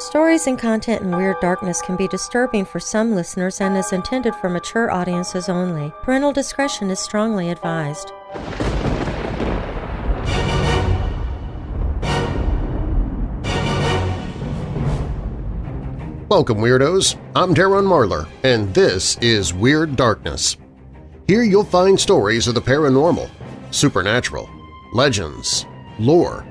Stories and content in Weird Darkness can be disturbing for some listeners and is intended for mature audiences only. Parental discretion is strongly advised. Welcome, Weirdos! I'm Darren Marlar, and this is Weird Darkness. Here you'll find stories of the paranormal, supernatural, legends, lore,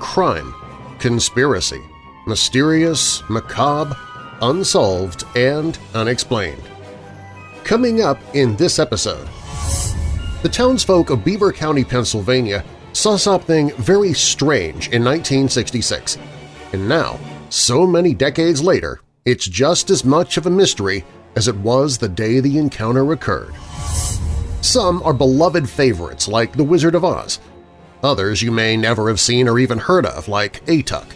crime, conspiracy, mysterious, macabre, unsolved, and unexplained. Coming up in this episode, the townsfolk of Beaver County, Pennsylvania saw something very strange in 1966, and now, so many decades later, it's just as much of a mystery as it was the day the encounter occurred. Some are beloved favorites like The Wizard of Oz. Others you may never have seen or even heard of like Atuk.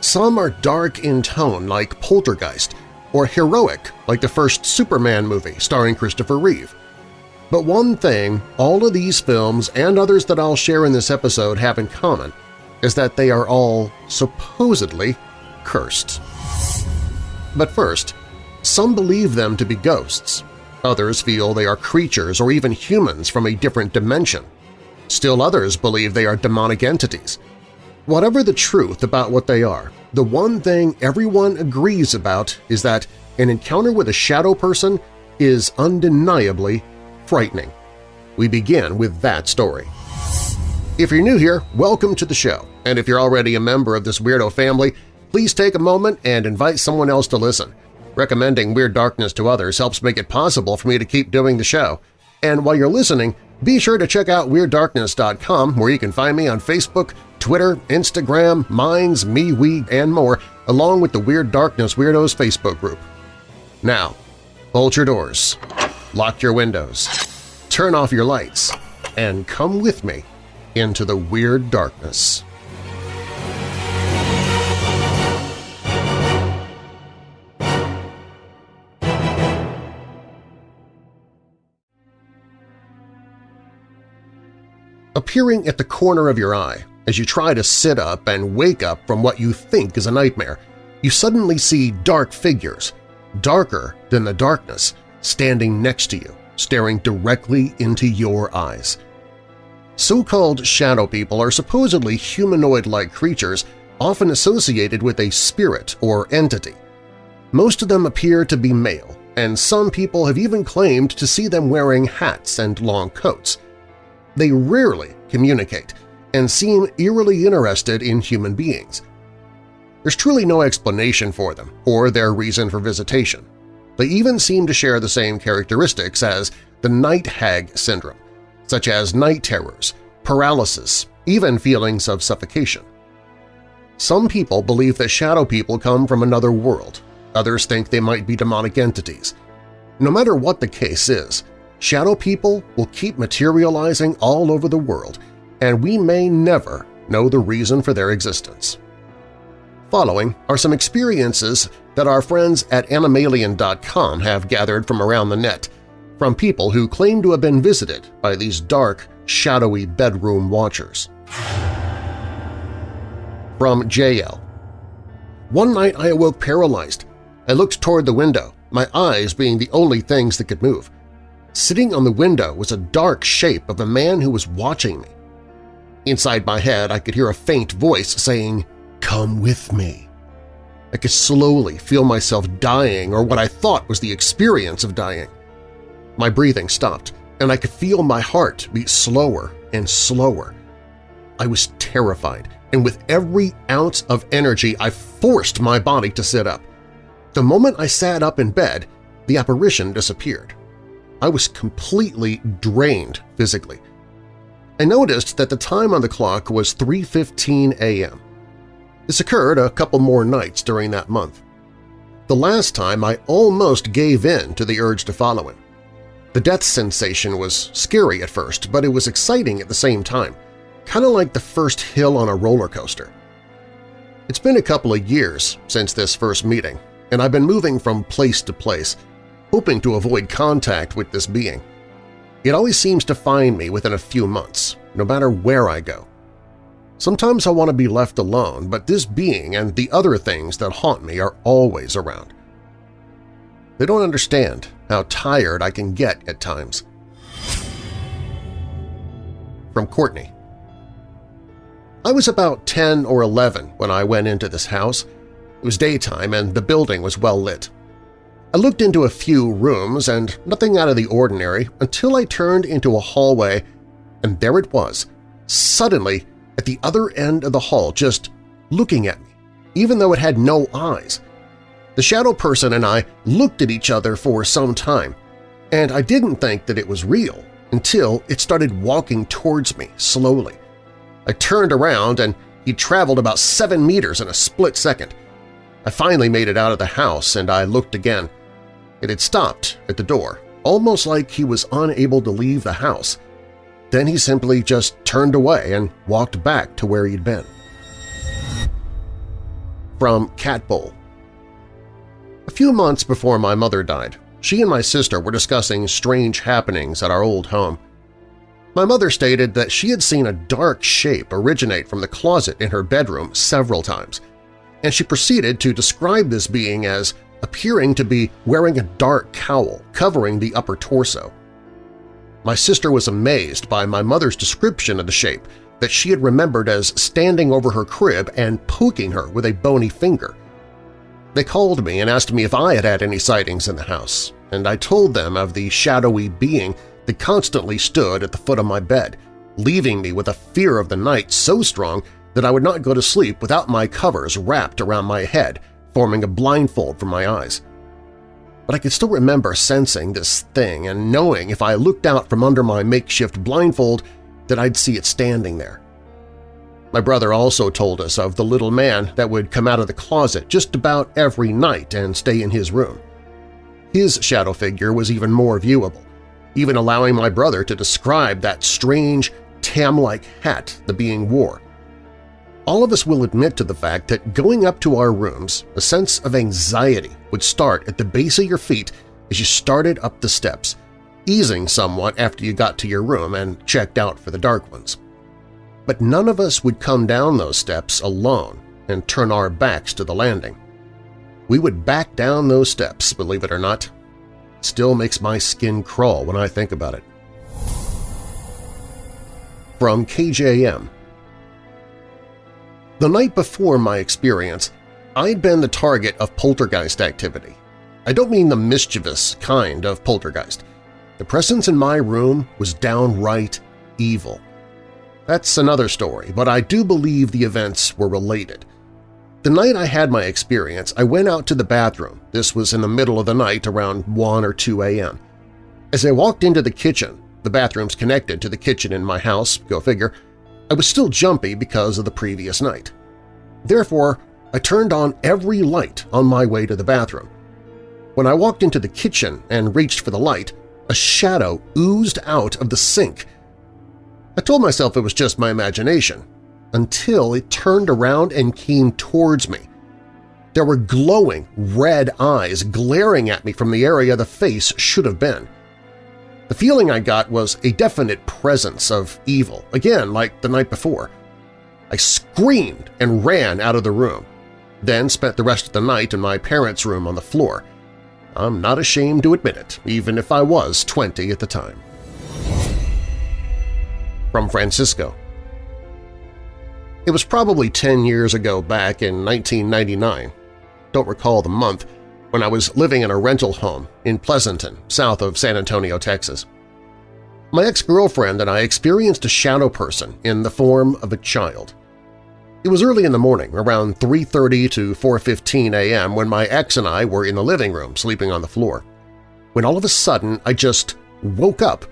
Some are dark in tone like Poltergeist or heroic like the first Superman movie starring Christopher Reeve. But one thing all of these films and others that I'll share in this episode have in common is that they are all supposedly cursed. But first, some believe them to be ghosts. Others feel they are creatures or even humans from a different dimension. Still others believe they are demonic entities. Whatever the truth about what they are, the one thing everyone agrees about is that an encounter with a shadow person is undeniably frightening. We begin with that story. If you're new here, welcome to the show, and if you're already a member of this weirdo family, please take a moment and invite someone else to listen. Recommending Weird Darkness to others helps make it possible for me to keep doing the show. And while you're listening, be sure to check out WeirdDarkness.com where you can find me on Facebook, Twitter, Instagram, Minds, MeWe, and more, along with the Weird Darkness Weirdos Facebook group. Now, bolt your doors, lock your windows, turn off your lights, and come with me into the Weird Darkness. Appearing at the corner of your eye as you try to sit up and wake up from what you think is a nightmare, you suddenly see dark figures, darker than the darkness, standing next to you, staring directly into your eyes. So-called shadow people are supposedly humanoid-like creatures often associated with a spirit or entity. Most of them appear to be male, and some people have even claimed to see them wearing hats and long coats. They rarely communicate and seem eerily interested in human beings. There's truly no explanation for them or their reason for visitation. They even seem to share the same characteristics as the night hag syndrome, such as night terrors, paralysis, even feelings of suffocation. Some people believe that shadow people come from another world, others think they might be demonic entities. No matter what the case is, shadow people will keep materializing all over the world, and we may never know the reason for their existence. Following are some experiences that our friends at Animalian.com have gathered from around the net, from people who claim to have been visited by these dark, shadowy bedroom watchers. From JL One night I awoke paralyzed. I looked toward the window, my eyes being the only things that could move. Sitting on the window was a dark shape of a man who was watching me. Inside my head I could hear a faint voice saying, "'Come with me.' I could slowly feel myself dying or what I thought was the experience of dying. My breathing stopped, and I could feel my heart beat slower and slower. I was terrified, and with every ounce of energy I forced my body to sit up. The moment I sat up in bed, the apparition disappeared. I was completely drained physically. I noticed that the time on the clock was 3.15 a.m. This occurred a couple more nights during that month. The last time I almost gave in to the urge to follow him. The death sensation was scary at first, but it was exciting at the same time, kind of like the first hill on a roller coaster. It's been a couple of years since this first meeting, and I've been moving from place to place, hoping to avoid contact with this being. It always seems to find me within a few months, no matter where I go. Sometimes I want to be left alone, but this being and the other things that haunt me are always around. They don't understand how tired I can get at times. From Courtney I was about 10 or 11 when I went into this house. It was daytime and the building was well lit. I looked into a few rooms and nothing out of the ordinary until I turned into a hallway and there it was, suddenly at the other end of the hall just looking at me, even though it had no eyes. The shadow person and I looked at each other for some time, and I didn't think that it was real until it started walking towards me slowly. I turned around and he traveled about seven meters in a split second. I finally made it out of the house and I looked again. It had stopped at the door, almost like he was unable to leave the house. Then he simply just turned away and walked back to where he'd been. From Cat Bowl A few months before my mother died, she and my sister were discussing strange happenings at our old home. My mother stated that she had seen a dark shape originate from the closet in her bedroom several times, and she proceeded to describe this being as appearing to be wearing a dark cowl covering the upper torso. My sister was amazed by my mother's description of the shape that she had remembered as standing over her crib and poking her with a bony finger. They called me and asked me if I had had any sightings in the house, and I told them of the shadowy being that constantly stood at the foot of my bed, leaving me with a fear of the night so strong that I would not go to sleep without my covers wrapped around my head, forming a blindfold for my eyes but I could still remember sensing this thing and knowing if I looked out from under my makeshift blindfold that I'd see it standing there. My brother also told us of the little man that would come out of the closet just about every night and stay in his room. His shadow figure was even more viewable, even allowing my brother to describe that strange, tam-like hat the being wore, all of us will admit to the fact that going up to our rooms, a sense of anxiety would start at the base of your feet as you started up the steps, easing somewhat after you got to your room and checked out for the dark ones. But none of us would come down those steps alone and turn our backs to the landing. We would back down those steps, believe it or not. It still makes my skin crawl when I think about it. From KJM the night before my experience, I'd been the target of poltergeist activity. I don't mean the mischievous kind of poltergeist. The presence in my room was downright evil. That's another story, but I do believe the events were related. The night I had my experience, I went out to the bathroom. This was in the middle of the night around 1 or 2 a.m. As I walked into the kitchen, the bathroom's connected to the kitchen in my house, go figure, I was still jumpy because of the previous night. Therefore, I turned on every light on my way to the bathroom. When I walked into the kitchen and reached for the light, a shadow oozed out of the sink. I told myself it was just my imagination, until it turned around and came towards me. There were glowing red eyes glaring at me from the area the face should have been. The feeling I got was a definite presence of evil, again like the night before. I screamed and ran out of the room, then spent the rest of the night in my parents' room on the floor. I'm not ashamed to admit it, even if I was 20 at the time. From Francisco It was probably 10 years ago back in 1999, don't recall the month, when I was living in a rental home in Pleasanton, south of San Antonio, Texas. My ex-girlfriend and I experienced a shadow person in the form of a child. It was early in the morning, around 3.30 to 4.15 a.m. when my ex and I were in the living room sleeping on the floor. When all of a sudden I just woke up.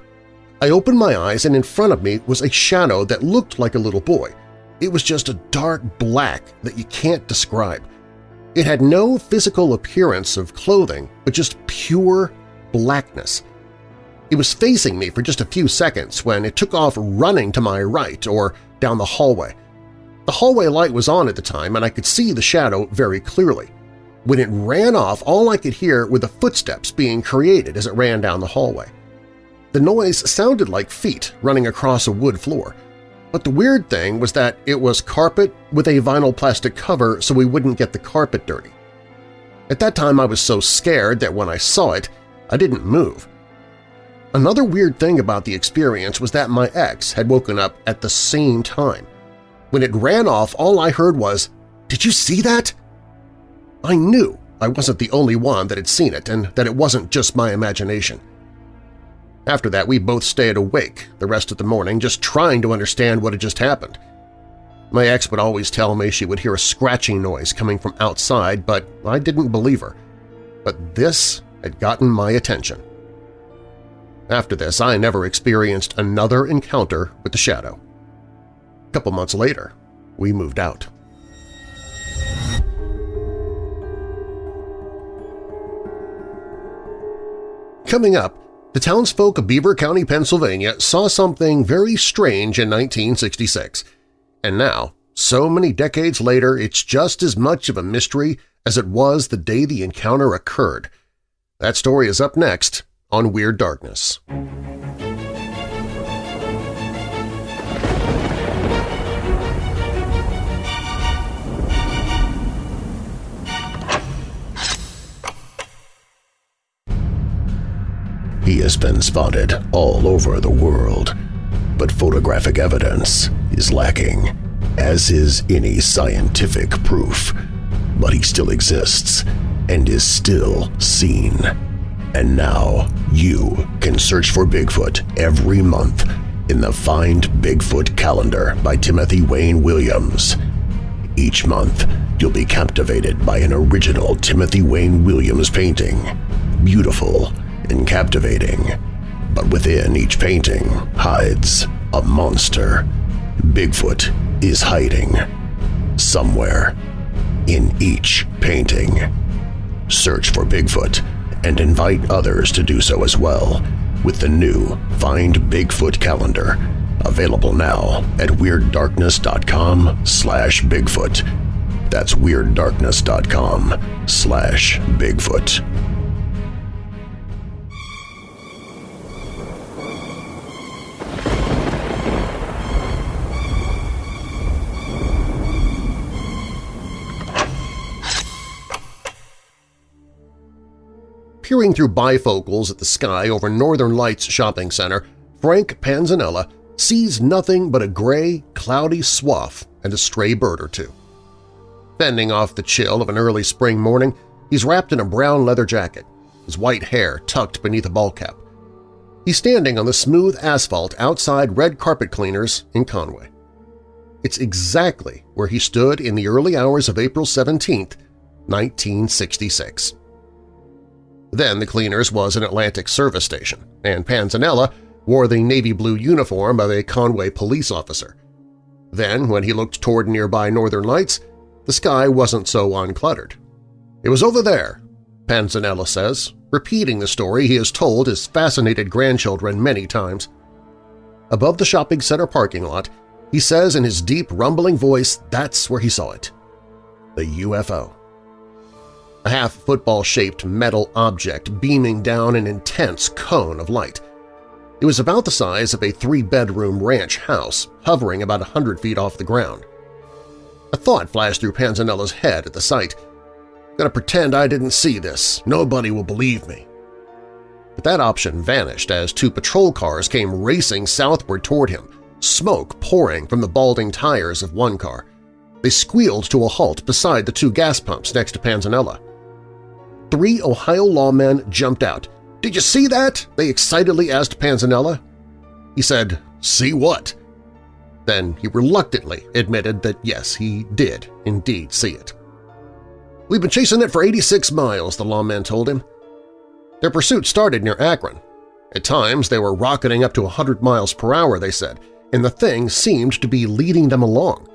I opened my eyes and in front of me was a shadow that looked like a little boy. It was just a dark black that you can't describe. It had no physical appearance of clothing, but just pure blackness. It was facing me for just a few seconds when it took off running to my right or down the hallway. The hallway light was on at the time and I could see the shadow very clearly. When it ran off, all I could hear were the footsteps being created as it ran down the hallway. The noise sounded like feet running across a wood floor, But the weird thing was that it was carpet with a vinyl plastic cover so we wouldn't get the carpet dirty. At that time I was so scared that when I saw it, I didn't move. Another weird thing about the experience was that my ex had woken up at the same time. When it ran off, all I heard was, "'Did you see that?' I knew I wasn't the only one that had seen it and that it wasn't just my imagination. After that, we both stayed awake the rest of the morning just trying to understand what had just happened. My ex would always tell me she would hear a scratching noise coming from outside, but I didn't believe her. But this had gotten my attention. After this, I never experienced another encounter with the shadow. A couple months later, we moved out. Coming up, the townsfolk of Beaver County, Pennsylvania saw something very strange in 1966, and now, so many decades later, it's just as much of a mystery as it was the day the encounter occurred. That story is up next on Weird Darkness. Has been spotted all over the world, but photographic evidence is lacking, as is any scientific proof. But he still exists and is still seen. And now you can search for Bigfoot every month in the Find Bigfoot calendar by Timothy Wayne Williams. Each month, you'll be captivated by an original Timothy Wayne Williams painting. Beautiful and captivating, but within each painting hides a monster. Bigfoot is hiding somewhere in each painting. Search for Bigfoot and invite others to do so as well with the new Find Bigfoot calendar, available now at WeirdDarkness.com slash Bigfoot. That's WeirdDarkness.com slash Bigfoot. Peering through bifocals at the sky over Northern Lights Shopping Center, Frank Panzanella sees nothing but a gray, cloudy swath and a stray bird or two. Fending off the chill of an early spring morning, he's wrapped in a brown leather jacket, his white hair tucked beneath a ball cap. He's standing on the smooth asphalt outside Red Carpet Cleaners in Conway. It's exactly where he stood in the early hours of April 17, 1966. Then the Cleaners was an Atlantic service station, and Panzanella wore the navy blue uniform of a Conway police officer. Then, when he looked toward nearby northern lights, the sky wasn't so uncluttered. It was over there, Panzanella says, repeating the story he has told his fascinated grandchildren many times. Above the shopping center parking lot, he says in his deep, rumbling voice that's where he saw it – the UFO a half-football-shaped metal object beaming down an intense cone of light. It was about the size of a three-bedroom ranch house, hovering about a hundred feet off the ground. A thought flashed through Panzanella's head at the sight. Gonna pretend I didn't see this. Nobody will believe me. But that option vanished as two patrol cars came racing southward toward him, smoke pouring from the balding tires of one car. They squealed to a halt beside the two gas pumps next to Panzanella three Ohio lawmen jumped out. "'Did you see that?' they excitedly asked Panzanella. He said, "'See what?' Then he reluctantly admitted that yes, he did indeed see it. "'We've been chasing it for 86 miles,' the lawmen told him. Their pursuit started near Akron. At times they were rocketing up to 100 miles per hour, they said, and the thing seemed to be leading them along.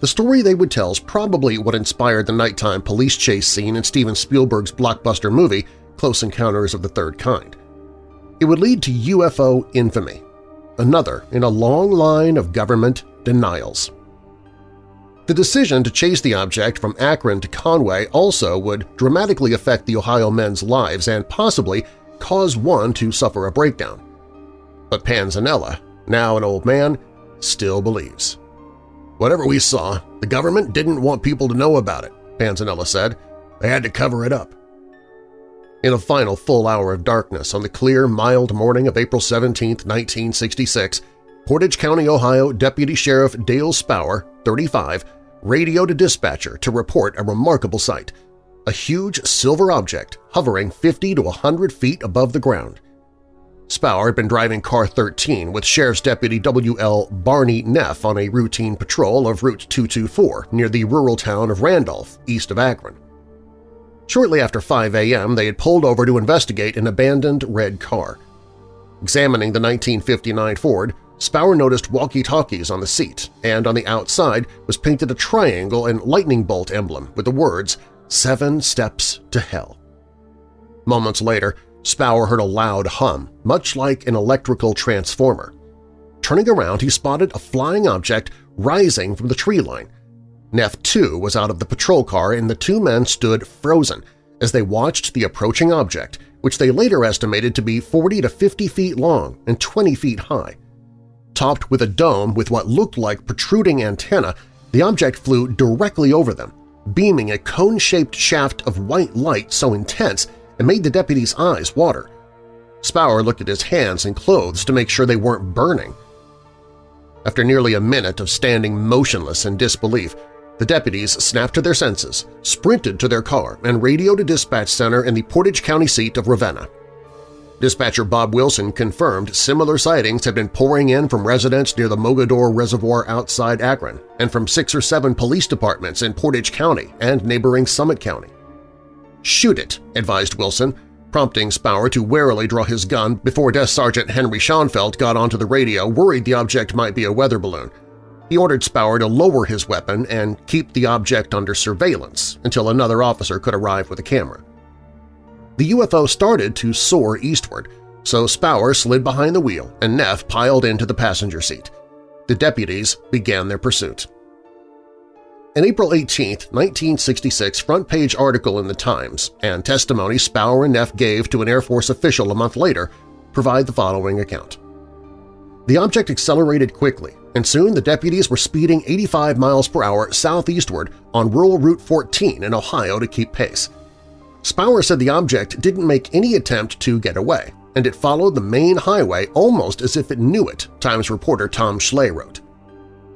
The story they would tell is probably what inspired the nighttime police chase scene in Steven Spielberg's blockbuster movie Close Encounters of the Third Kind. It would lead to UFO infamy, another in a long line of government denials. The decision to chase the object from Akron to Conway also would dramatically affect the Ohio men's lives and possibly cause one to suffer a breakdown. But Panzanella, now an old man, still believes. Whatever we saw, the government didn't want people to know about it, Panzanella said. They had to cover it up. In a final full hour of darkness on the clear, mild morning of April 17, 1966, Portage County, Ohio Deputy Sheriff Dale Spaur, 35, radioed a dispatcher to report a remarkable sight – a huge silver object hovering 50 to 100 feet above the ground. Spaur had been driving car 13 with Sheriff's Deputy W.L. Barney Neff on a routine patrol of Route 224 near the rural town of Randolph, east of Akron. Shortly after 5 a.m., they had pulled over to investigate an abandoned red car. Examining the 1959 Ford, Spaur noticed walkie-talkies on the seat, and on the outside was painted a triangle and lightning bolt emblem with the words Seven Steps to Hell. Moments later, Spaur heard a loud hum, much like an electrical transformer. Turning around, he spotted a flying object rising from the tree line. Neff, too, was out of the patrol car and the two men stood frozen as they watched the approaching object, which they later estimated to be 40 to 50 feet long and 20 feet high. Topped with a dome with what looked like protruding antenna, the object flew directly over them, beaming a cone-shaped shaft of white light so intense it made the deputy's eyes water. Spaur looked at his hands and clothes to make sure they weren't burning. After nearly a minute of standing motionless in disbelief, the deputies snapped to their senses, sprinted to their car, and radioed a dispatch center in the Portage County seat of Ravenna. Dispatcher Bob Wilson confirmed similar sightings had been pouring in from residents near the Mogadore Reservoir outside Akron and from six or seven police departments in Portage County and neighboring Summit County. "'Shoot it,' advised Wilson, prompting Spaur to warily draw his gun before Desk Sergeant Henry Schoenfeld got onto the radio worried the object might be a weather balloon. He ordered Spaur to lower his weapon and keep the object under surveillance until another officer could arrive with a camera. The UFO started to soar eastward, so Spaur slid behind the wheel and Neff piled into the passenger seat. The deputies began their pursuit. An April 18, 1966 front-page article in the Times and testimony Spaur and Neff gave to an Air Force official a month later provide the following account. The object accelerated quickly, and soon the deputies were speeding 85 miles per hour southeastward on rural Route 14 in Ohio to keep pace. Spaur said the object didn't make any attempt to get away, and it followed the main highway almost as if it knew it, Times reporter Tom Schley wrote.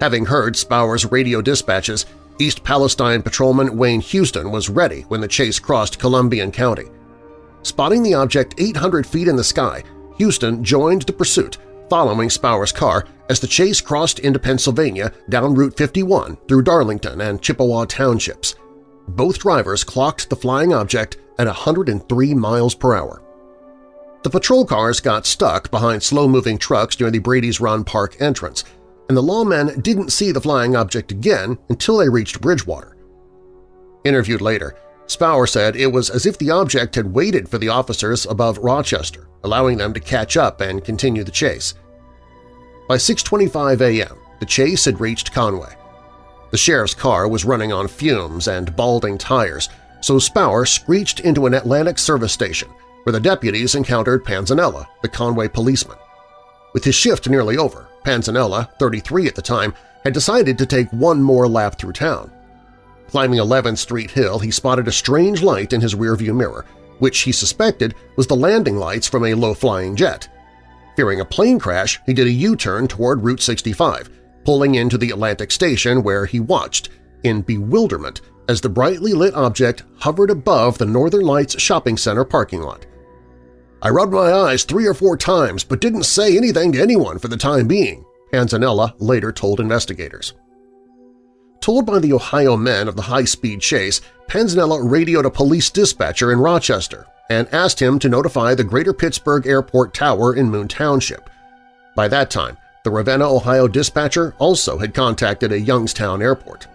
Having heard Spaur's radio dispatches, East Palestine patrolman Wayne Houston was ready when the chase crossed Columbiana County. Spotting the object 800 feet in the sky, Houston joined the pursuit, following Spaur's car as the chase crossed into Pennsylvania down Route 51 through Darlington and Chippewa townships. Both drivers clocked the flying object at 103 miles per hour. The patrol cars got stuck behind slow-moving trucks near the Brady's Run Park entrance, and the lawmen didn't see the flying object again until they reached Bridgewater. Interviewed later, Spaur said it was as if the object had waited for the officers above Rochester, allowing them to catch up and continue the chase. By 6.25 a.m., the chase had reached Conway. The sheriff's car was running on fumes and balding tires, so Spaur screeched into an Atlantic service station where the deputies encountered Panzanella, the Conway policeman. With his shift nearly over, Panzanella, 33 at the time, had decided to take one more lap through town. Climbing 11th Street Hill, he spotted a strange light in his rearview mirror, which he suspected was the landing lights from a low-flying jet. Fearing a plane crash, he did a U-turn toward Route 65, pulling into the Atlantic Station where he watched, in bewilderment, as the brightly lit object hovered above the Northern Lights Shopping Center parking lot. I rubbed my eyes three or four times but didn't say anything to anyone for the time being, Panzanella later told investigators. Told by the Ohio men of the high-speed chase, Panzanella radioed a police dispatcher in Rochester and asked him to notify the Greater Pittsburgh Airport Tower in Moon Township. By that time, the Ravenna, Ohio dispatcher also had contacted a Youngstown airport.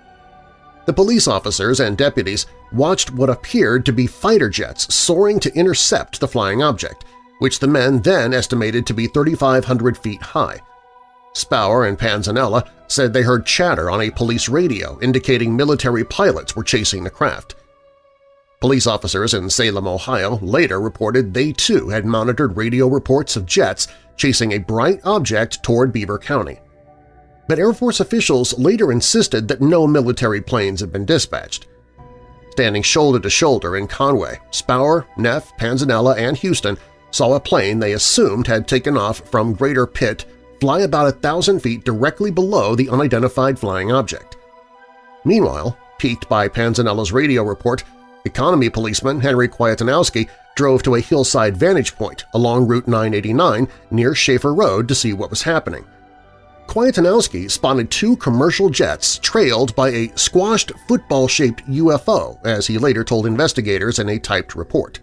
The police officers and deputies watched what appeared to be fighter jets soaring to intercept the flying object, which the men then estimated to be 3,500 feet high. Spaur and Panzanella said they heard chatter on a police radio indicating military pilots were chasing the craft. Police officers in Salem, Ohio later reported they too had monitored radio reports of jets chasing a bright object toward Beaver County. but Air Force officials later insisted that no military planes had been dispatched. Standing shoulder to shoulder in Conway, Spaur, Neff, Panzanella, and Houston saw a plane they assumed had taken off from Greater Pitt fly about a thousand feet directly below the unidentified flying object. Meanwhile, piqued by Panzanella's radio report, economy policeman Henry Kwiatkowski drove to a hillside vantage point along Route 989 near Schaefer Road to see what was happening. Kwiatkowski spotted two commercial jets trailed by a squashed football-shaped UFO, as he later told investigators in a typed report.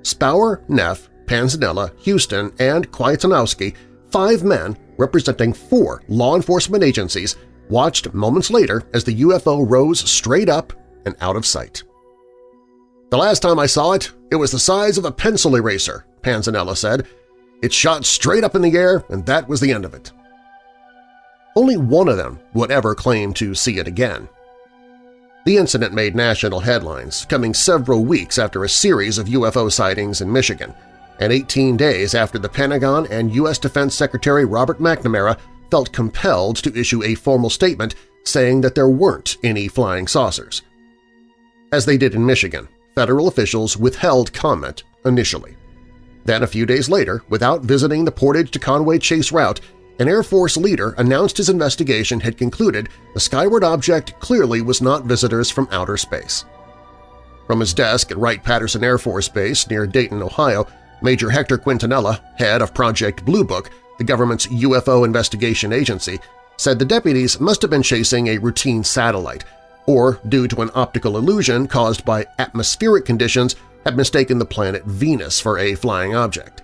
Spaur, Neff, Panzanella, Houston, and Kwiatkowski, five men representing four law enforcement agencies, watched moments later as the UFO rose straight up and out of sight. The last time I saw it, it was the size of a pencil eraser, Panzanella said. It shot straight up in the air, and that was the end of it. Only one of them would ever claim to see it again. The incident made national headlines, coming several weeks after a series of UFO sightings in Michigan, and 18 days after the Pentagon and U.S. Defense Secretary Robert McNamara felt compelled to issue a formal statement saying that there weren't any flying saucers. As they did in Michigan, federal officials withheld comment initially. Then a few days later, without visiting the Portage to Conway Chase route, an Air Force leader announced his investigation had concluded the skyward object clearly was not visitors from outer space. From his desk at Wright-Patterson Air Force Base near Dayton, Ohio, Major Hector Quintanilla, head of Project Blue Book, the government's UFO investigation agency, said the deputies must have been chasing a routine satellite or, due to an optical illusion caused by atmospheric conditions, had mistaken the planet Venus for a flying object.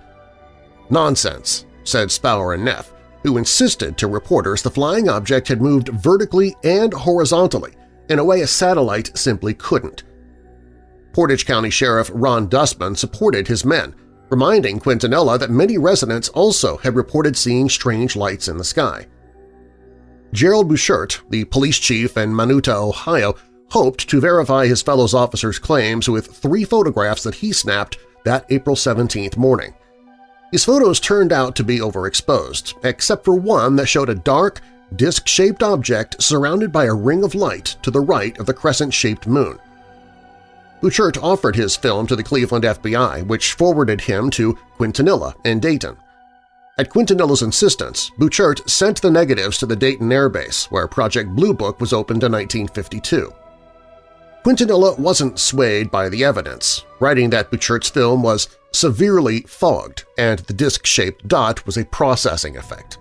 Nonsense, said Spaur and Neff, who insisted to reporters the flying object had moved vertically and horizontally in a way a satellite simply couldn't. Portage County Sheriff Ron Dustman supported his men, reminding Quintanilla that many residents also had reported seeing strange lights in the sky. Gerald Buchert, the police chief in Mantua, Ohio, hoped to verify his fellow officers' claims with three photographs that he snapped that April 17th morning. His photos turned out to be overexposed, except for one that showed a dark, disc-shaped object surrounded by a ring of light to the right of the crescent-shaped moon. Buchert offered his film to the Cleveland FBI, which forwarded him to Quintanilla in Dayton. At Quintanilla's insistence, Buchert sent the negatives to the Dayton Air Base, where Project Blue Book was opened in 1952. Quintanilla wasn't swayed by the evidence, writing that Buchert's film was severely fogged and the disc-shaped dot was a processing effect.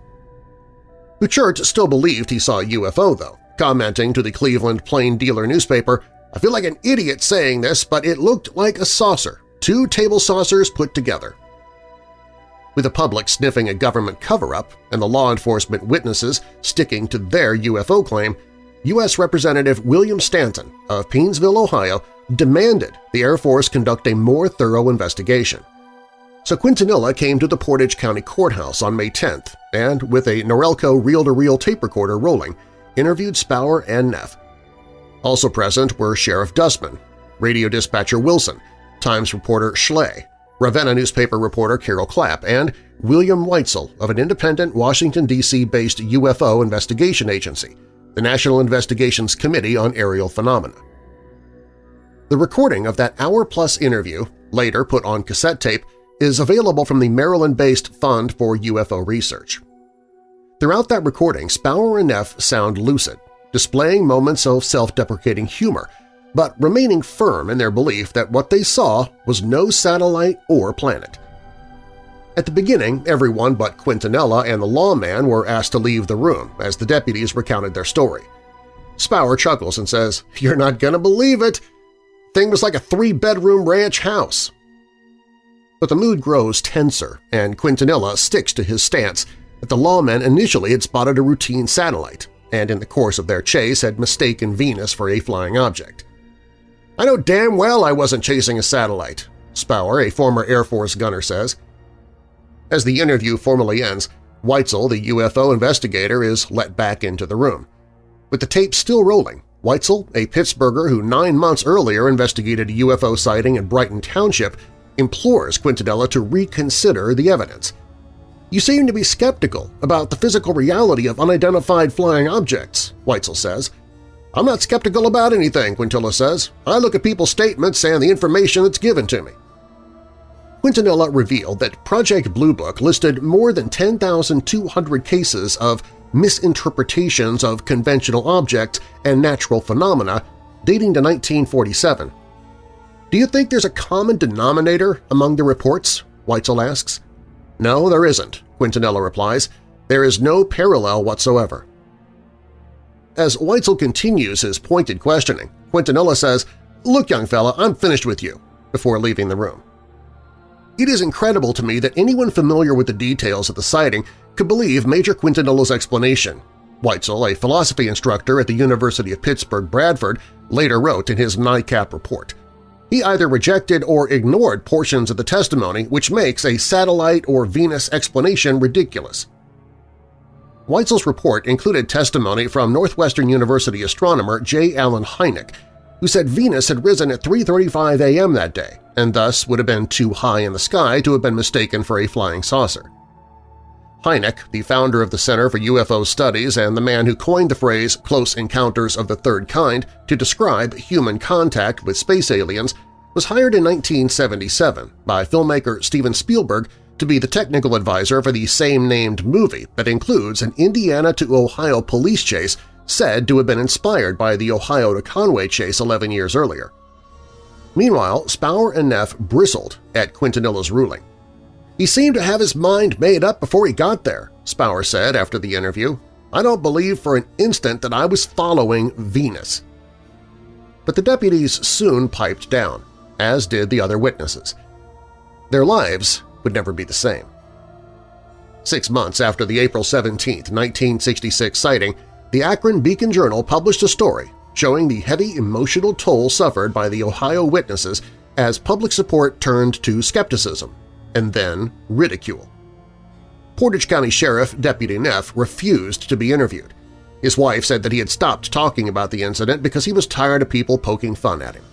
Buchert still believed he saw a UFO, though, commenting to the Cleveland Plain Dealer newspaper, I feel like an idiot saying this, but it looked like a saucer, two table saucers put together. With the public sniffing a government cover-up and the law enforcement witnesses sticking to their UFO claim, U.S. Representative William Stanton of Painesville, Ohio, demanded the Air Force conduct a more thorough investigation. So Quintanilla came to the Portage County Courthouse on May 10th and, with a Norelco reel-to-reel -reel tape recorder rolling, interviewed Spaur and Neff. Also present were Sheriff Dustman, radio dispatcher Wilson, Times reporter Schley, Ravenna newspaper reporter Carol Clapp, and William Weitzel of an independent Washington, D.C.-based UFO investigation agency, the National Investigations Committee on Aerial Phenomena. The recording of that hour-plus interview, later put on cassette tape, is available from the Maryland-based Fund for UFO Research. Throughout that recording, Spaur and Neff sound lucid, displaying moments of self-deprecating humor, but remaining firm in their belief that what they saw was no satellite or planet. At the beginning, everyone but Quintanilla and the lawman were asked to leave the room as the deputies recounted their story. Spaur chuckles and says, "'You're not going to believe it! Thing was like a three-bedroom ranch house!' But the mood grows tenser, and Quintanilla sticks to his stance that the lawmen initially had spotted a routine satellite, and in the course of their chase had mistaken Venus for a flying object. I know damn well I wasn't chasing a satellite, Spaur, a former Air Force gunner, says. As the interview formally ends, Weitzel, the UFO investigator, is let back into the room. With the tape still rolling, Weitzel, a Pittsburgher who nine months earlier investigated a UFO sighting in Brighton Township, implores Quintanilla to reconsider the evidence. You seem to be skeptical about the physical reality of unidentified flying objects, Weitzel says. I'm not skeptical about anything, Quintanilla says. I look at people's statements and the information that's given to me. Quintanilla revealed that Project Blue Book listed more than 10,200 cases of misinterpretations of conventional objects and natural phenomena dating to 1947. Do you think there's a common denominator among the reports? Weitzel asks. No, there isn't, Quintanilla replies. There is no parallel whatsoever. As Weitzel continues his pointed questioning, Quintanilla says, Look, young fella, I'm finished with you, before leaving the room. It is incredible to me that anyone familiar with the details of the sighting could believe Major Quintanilla's explanation. Weitzel, a philosophy instructor at the University of Pittsburgh-Bradford, later wrote in his NICAP report. He either rejected or ignored portions of the testimony which makes a satellite or Venus explanation ridiculous. Weitzel's report included testimony from Northwestern University astronomer J. Allen Hynek, who said Venus had risen at 3.35 a.m. that day and thus would have been too high in the sky to have been mistaken for a flying saucer. Hynek, the founder of the Center for UFO Studies and the man who coined the phrase Close Encounters of the Third Kind to describe human contact with space aliens, was hired in 1977 by filmmaker Steven Spielberg to be the technical advisor for the same-named movie that includes an Indiana to Ohio police chase said to have been inspired by the Ohio to Conway chase 11 years earlier. Meanwhile, Spaur and Neff bristled at Quintanilla's ruling. He seemed to have his mind made up before he got there, Spaur said after the interview. I don't believe for an instant that I was following Venus. But the deputies soon piped down, as did the other witnesses. Their lives would never be the same. Six months after the April 17, 1966 sighting, the Akron Beacon-Journal published a story showing the heavy emotional toll suffered by the Ohio witnesses as public support turned to skepticism and then ridicule. Portage County Sheriff Deputy Neff refused to be interviewed. His wife said that he had stopped talking about the incident because he was tired of people poking fun at him.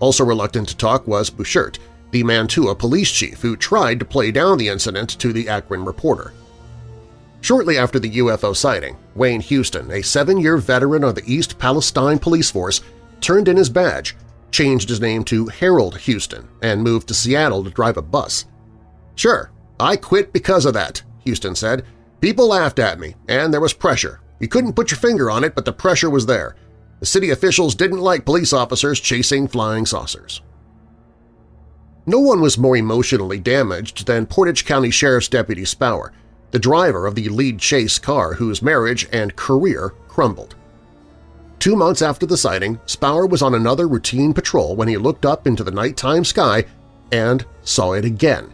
Also reluctant to talk was Buchert, the Mantua police chief who tried to play down the incident to the Akron reporter. Shortly after the UFO sighting, Wayne Houston, a seven-year veteran of the East Palestine Police Force, turned in his badge, changed his name to Harold Houston, and moved to Seattle to drive a bus. Sure, I quit because of that, Houston said. People laughed at me, and there was pressure. You couldn't put your finger on it, but the pressure was there. The city officials didn't like police officers chasing flying saucers. No one was more emotionally damaged than Portage County Sheriff's Deputy Spaur, the driver of the lead chase car whose marriage and career crumbled. Two months after the sighting, Spaur was on another routine patrol when he looked up into the nighttime sky and saw it again.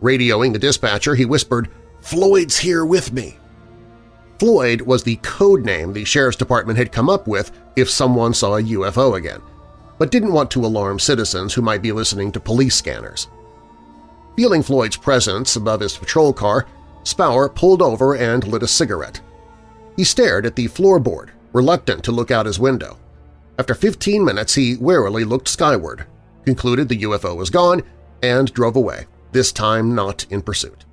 Radioing the dispatcher, he whispered, "'Floyd's here with me!' Floyd was the code name the Sheriff's Department had come up with if someone saw a UFO again, but didn't want to alarm citizens who might be listening to police scanners. Feeling Floyd's presence above his patrol car, Spaur pulled over and lit a cigarette. He stared at the floorboard, reluctant to look out his window. After 15 minutes, he warily looked skyward, concluded the UFO was gone, and drove away, this time not in pursuit.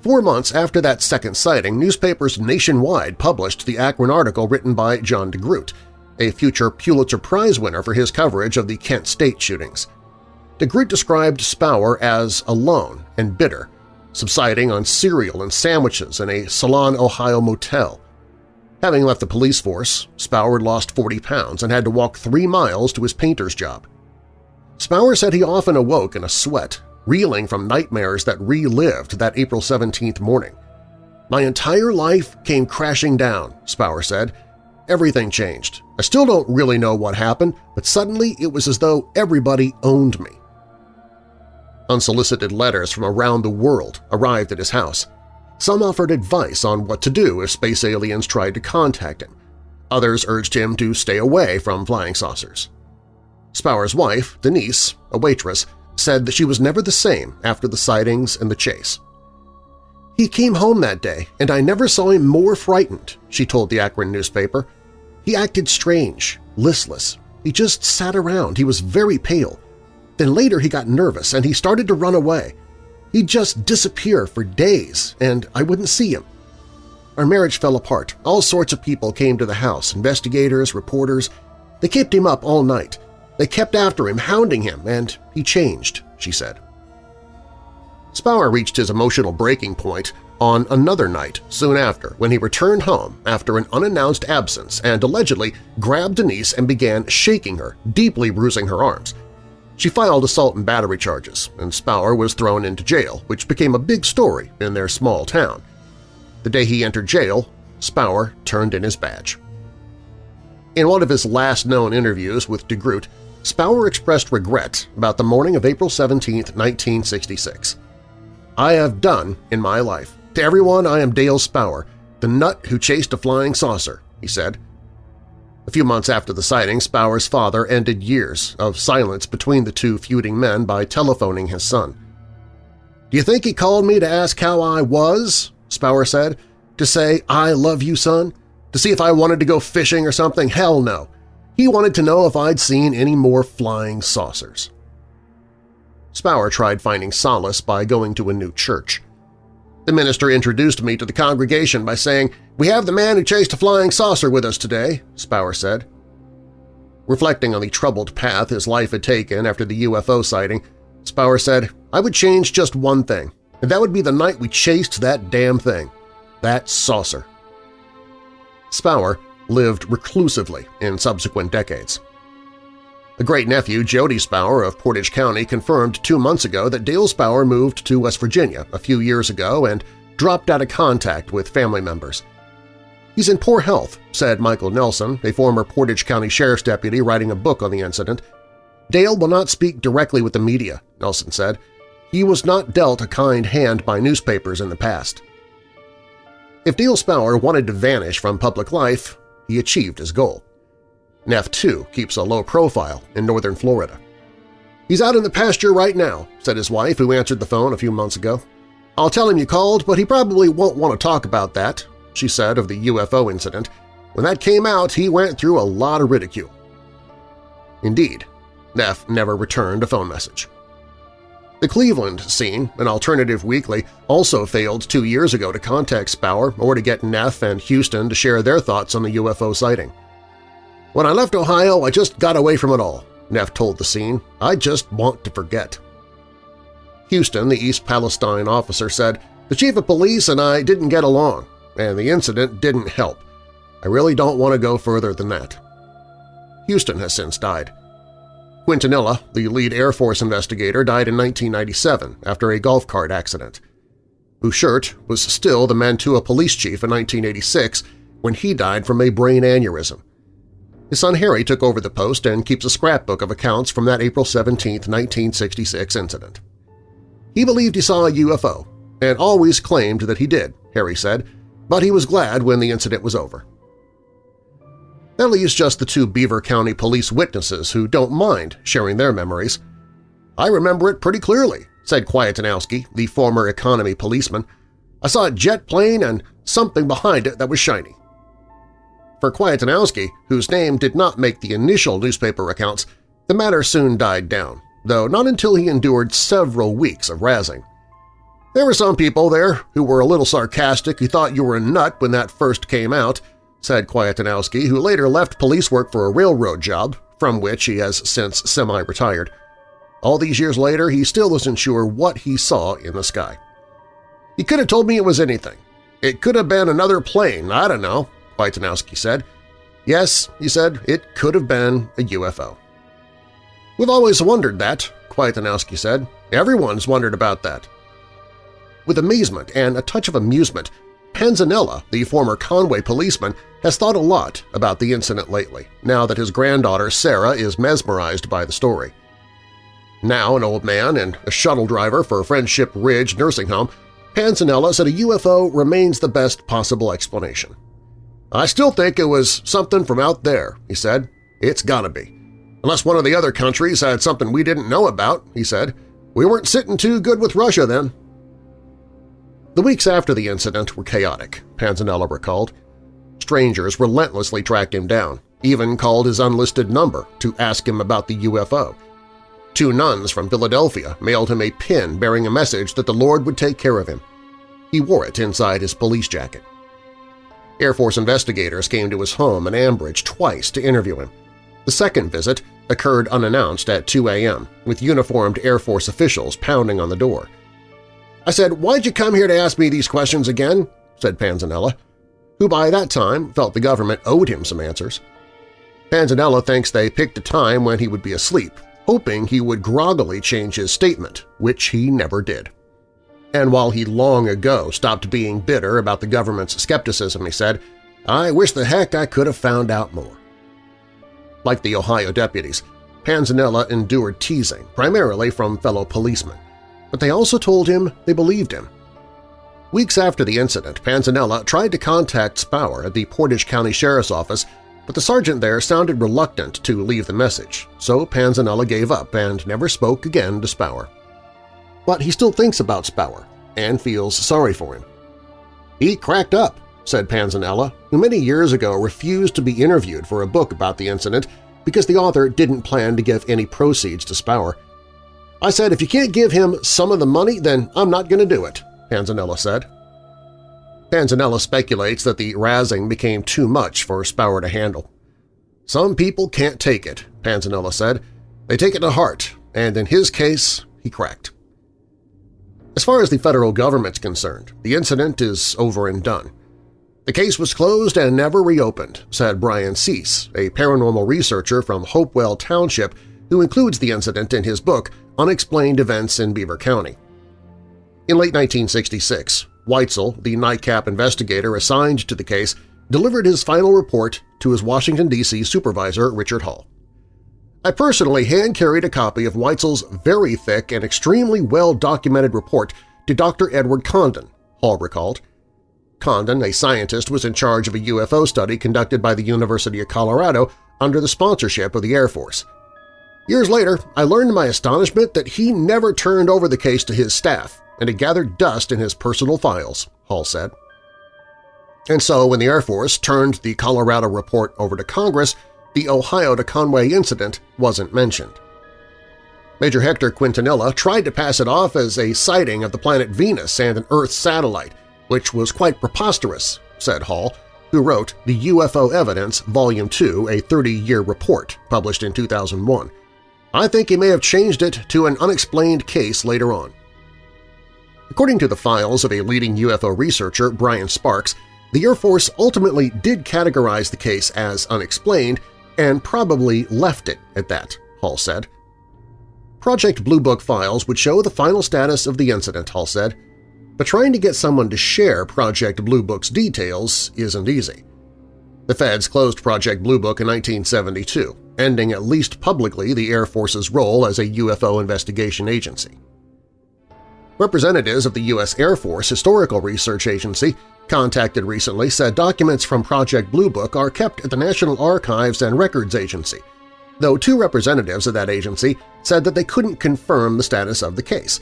Four months after that second sighting, newspapers nationwide published the Akron article written by John DeGroot, a future Pulitzer Prize winner for his coverage of the Kent State shootings. DeGroot described Spaur as alone and bitter, subsiding on cereal and sandwiches in a Salon, Ohio motel. Having left the police force, Spaur lost 40 pounds and had to walk three miles to his painter's job. Spaur said he often awoke in a sweat, reeling from nightmares that relived that April 17th morning. My entire life came crashing down, Spaur said. Everything changed. I still don't really know what happened, but suddenly it was as though everybody owned me. Unsolicited letters from around the world arrived at his house. Some offered advice on what to do if space aliens tried to contact him. Others urged him to stay away from flying saucers. Spaur's wife, Denise, a waitress, said that she was never the same after the sightings and the chase. He came home that day, and I never saw him more frightened, she told the Akron newspaper. He acted strange, listless. He just sat around. He was very pale. Then later he got nervous and he started to run away. He'd just disappear for days, and I wouldn't see him. Our marriage fell apart. All sorts of people came to the house, investigators, reporters. They kept him up all night. They kept after him, hounding him, and he changed, she said. Spaur reached his emotional breaking point on another night soon after when he returned home after an unannounced absence and allegedly grabbed Denise and began shaking her, deeply bruising her arms. She filed assault and battery charges, and Spaur was thrown into jail, which became a big story in their small town. The day he entered jail, Spaur turned in his badge. In one of his last known interviews with De Groot, Spaur expressed regret about the morning of April 17, 1966. I have done in my life. To everyone, I am Dale Spaur, the nut who chased a flying saucer, he said. A few months after the sighting, Spaur's father ended years of silence between the two feuding men by telephoning his son. Do you think he called me to ask how I was? Spaur said. To say, I love you, son? To see if I wanted to go fishing or something? Hell no. He wanted to know if I'd seen any more flying saucers. Spaur tried finding solace by going to a new church. The minister introduced me to the congregation by saying, "'We have the man who chased a flying saucer with us today,' Spaur said. Reflecting on the troubled path his life had taken after the UFO sighting, Spaur said, I would change just one thing, and that would be the night we chased that damn thing, that saucer. Spaur lived reclusively in subsequent decades. A great-nephew, Jody Spaur of Portage County, confirmed two months ago that Dale Spaur moved to West Virginia a few years ago and dropped out of contact with family members. He's in poor health, said Michael Nelson, a former Portage County Sheriff's deputy writing a book on the incident. Dale will not speak directly with the media, Nelson said. He was not dealt a kind hand by newspapers in the past. If Dale Spaur wanted to vanish from public life, he achieved his goal. Neff, too, keeps a low profile in northern Florida. He's out in the pasture right now, said his wife, who answered the phone a few months ago. I'll tell him you called, but he probably won't want to talk about that, she said of the UFO incident. When that came out, he went through a lot of ridicule. Indeed, Neff never returned a phone message. The Cleveland scene, an alternative weekly, also failed two years ago to contact Spaur or to get Neff and Houston to share their thoughts on the UFO sighting. When I left Ohio, I just got away from it all, Neff told the scene. I just want to forget. Houston, the East Palestine officer, said, The chief of police and I didn't get along, and the incident didn't help. I really don't want to go further than that. Houston has since died. Quintanilla, the lead Air Force investigator, died in 1997 after a golf cart accident. Buchert was still the Mantua police chief in 1986 when he died from a brain aneurysm. His son Harry took over the post and keeps a scrapbook of accounts from that April 17, 1966 incident. He believed he saw a UFO and always claimed that he did, Harry said, but he was glad when the incident was over. That leaves just the two Beaver County police witnesses who don't mind sharing their memories. I remember it pretty clearly, said Kwiatkowski, the former economy policeman. I saw a jet plane and something behind it that was shiny. For Kwiatkowski, whose name did not make the initial newspaper accounts, the matter soon died down, though not until he endured several weeks of razzing. There were some people there who were a little sarcastic who thought you were a nut when that first came out, said Kwiatkowski, who later left police work for a railroad job, from which he has since semi-retired. All these years later, he still isn't sure what he saw in the sky. He could have told me it was anything. It could have been another plane, I don't know, Kwiatkowski said. Yes, he said, it could have been a UFO. We've always wondered that, Kwiatkowski said. Everyone's wondered about that. With amazement and a touch of amusement, Panzanella, the former Conway policeman, has thought a lot about the incident lately, now that his granddaughter Sarah is mesmerized by the story. Now an old man and a shuttle driver for Friendship Ridge Nursing Home, Panzanella said a UFO remains the best possible explanation. I still think it was something from out there, he said. It's gotta be. Unless one of the other countries had something we didn't know about, he said. We weren't sitting too good with Russia then. The weeks after the incident were chaotic, Panzanella recalled. Strangers relentlessly tracked him down, even called his unlisted number to ask him about the UFO. Two nuns from Philadelphia mailed him a pin bearing a message that the Lord would take care of him. He wore it inside his police jacket. Air Force investigators came to his home in Ambridge twice to interview him. The second visit occurred unannounced at 2 a.m., with uniformed Air Force officials pounding on the door. I said, why'd you come here to ask me these questions again? said Panzanella, who by that time felt the government owed him some answers. Panzanella thinks they picked a time when he would be asleep, hoping he would groggily change his statement, which he never did. And while he long ago stopped being bitter about the government's skepticism, he said, I wish the heck I could have found out more. Like the Ohio deputies, Panzanella endured teasing, primarily from fellow policemen, but they also told him they believed him. Weeks after the incident, Panzanella tried to contact Spaur at the Portage County Sheriff's Office, but the sergeant there sounded reluctant to leave the message, so Panzanella gave up and never spoke again to Spaur but he still thinks about Spaur and feels sorry for him. He cracked up, said Panzanella, who many years ago refused to be interviewed for a book about the incident because the author didn't plan to give any proceeds to Spaur. I said, if you can't give him some of the money, then I'm not going to do it, Panzanella said. Panzanella speculates that the razzing became too much for Spaur to handle. Some people can't take it, Panzanella said. They take it to heart, and in his case, he cracked. As far as the federal government's concerned, the incident is over and done. The case was closed and never reopened, said Brian Cease, a paranormal researcher from Hopewell Township who includes the incident in his book Unexplained Events in Beaver County. In late 1966, Weitzel, the NICAP investigator assigned to the case, delivered his final report to his Washington, D.C. supervisor Richard Hall. I personally hand-carried a copy of Weitzel's very thick and extremely well-documented report to Dr. Edward Condon, Hall recalled. Condon, a scientist, was in charge of a UFO study conducted by the University of Colorado under the sponsorship of the Air Force. Years later, I learned to my astonishment that he never turned over the case to his staff and it gathered dust in his personal files, Hall said. And so when the Air Force turned the Colorado report over to Congress, the Ohio to Conway incident wasn't mentioned. Major Hector Quintanilla tried to pass it off as a sighting of the planet Venus and an Earth satellite, which was quite preposterous, said Hall, who wrote The UFO Evidence, Volume 2, a 30-year report published in 2001. I think he may have changed it to an unexplained case later on. According to the files of a leading UFO researcher, Brian Sparks, the Air Force ultimately did categorize the case as unexplained and probably left it at that, Hall said. Project Blue Book files would show the final status of the incident, Hall said, but trying to get someone to share Project Blue Book's details isn't easy. The feds closed Project Blue Book in 1972, ending at least publicly the Air Force's role as a UFO investigation agency. Representatives of the U.S. Air Force Historical Research Agency contacted recently said documents from Project Blue Book are kept at the National Archives and Records Agency, though two representatives of that agency said that they couldn't confirm the status of the case,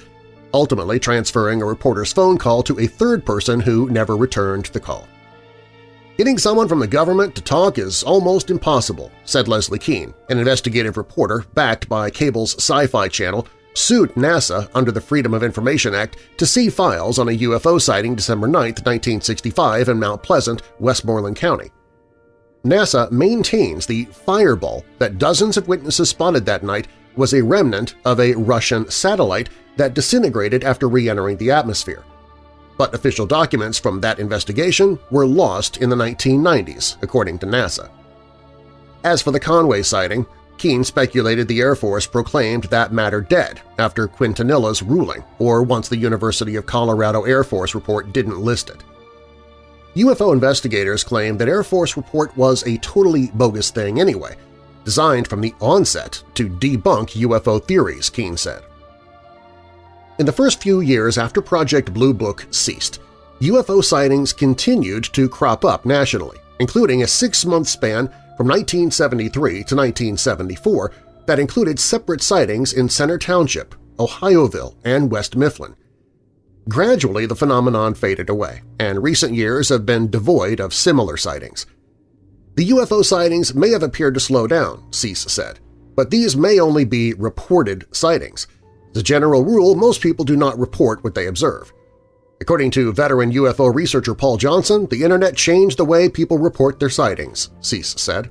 ultimately transferring a reporter's phone call to a third person who never returned the call. Getting someone from the government to talk is almost impossible, said Leslie Kean, an investigative reporter backed by cable's Sci-Fi Channel sued NASA under the Freedom of Information Act to see files on a UFO sighting December 9, 1965 in Mount Pleasant, Westmoreland County. NASA maintains the fireball that dozens of witnesses spotted that night was a remnant of a Russian satellite that disintegrated after re-entering the atmosphere. But official documents from that investigation were lost in the 1990s, according to NASA. As for the Conway sighting, Kean speculated the Air Force proclaimed that matter dead after Quintanilla's ruling or once the University of Colorado Air Force report didn't list it. UFO investigators claim that Air Force report was a totally bogus thing anyway, designed from the onset to debunk UFO theories, Kean said. In the first few years after Project Blue Book ceased, UFO sightings continued to crop up nationally, including a six-month span from 1973 to 1974 that included separate sightings in Center Township, Ohioville, and West Mifflin. Gradually, the phenomenon faded away, and recent years have been devoid of similar sightings. The UFO sightings may have appeared to slow down, Cease said. but these may only be reported sightings. As a general rule, most people do not report what they observe. According to veteran UFO researcher Paul Johnson, the Internet changed the way people report their sightings, Cease said.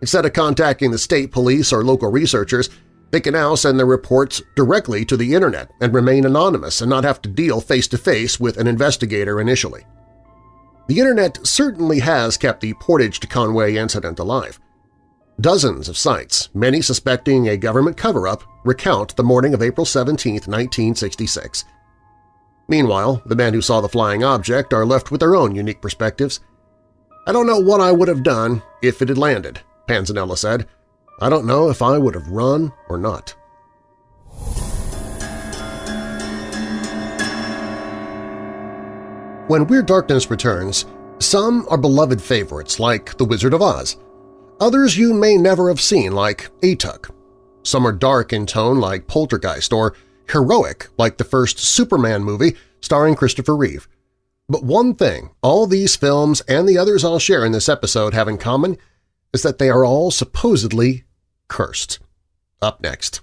Instead of contacting the state police or local researchers, they can now send their reports directly to the Internet and remain anonymous and not have to deal face-to-face -face with an investigator initially. The Internet certainly has kept the Portage to Conway incident alive. Dozens of sites, many suspecting a government cover-up, recount the morning of April 17, 1966. Meanwhile, the men who saw the flying object are left with their own unique perspectives. I don't know what I would have done if it had landed, Panzanella said. I don't know if I would have run or not. When Weird Darkness returns, some are beloved favorites like The Wizard of Oz. Others you may never have seen like Atuk. Some are dark in tone like Poltergeist or heroic like the first Superman movie starring Christopher Reeve. But one thing all these films and the others I'll share in this episode have in common is that they are all supposedly cursed. Up next.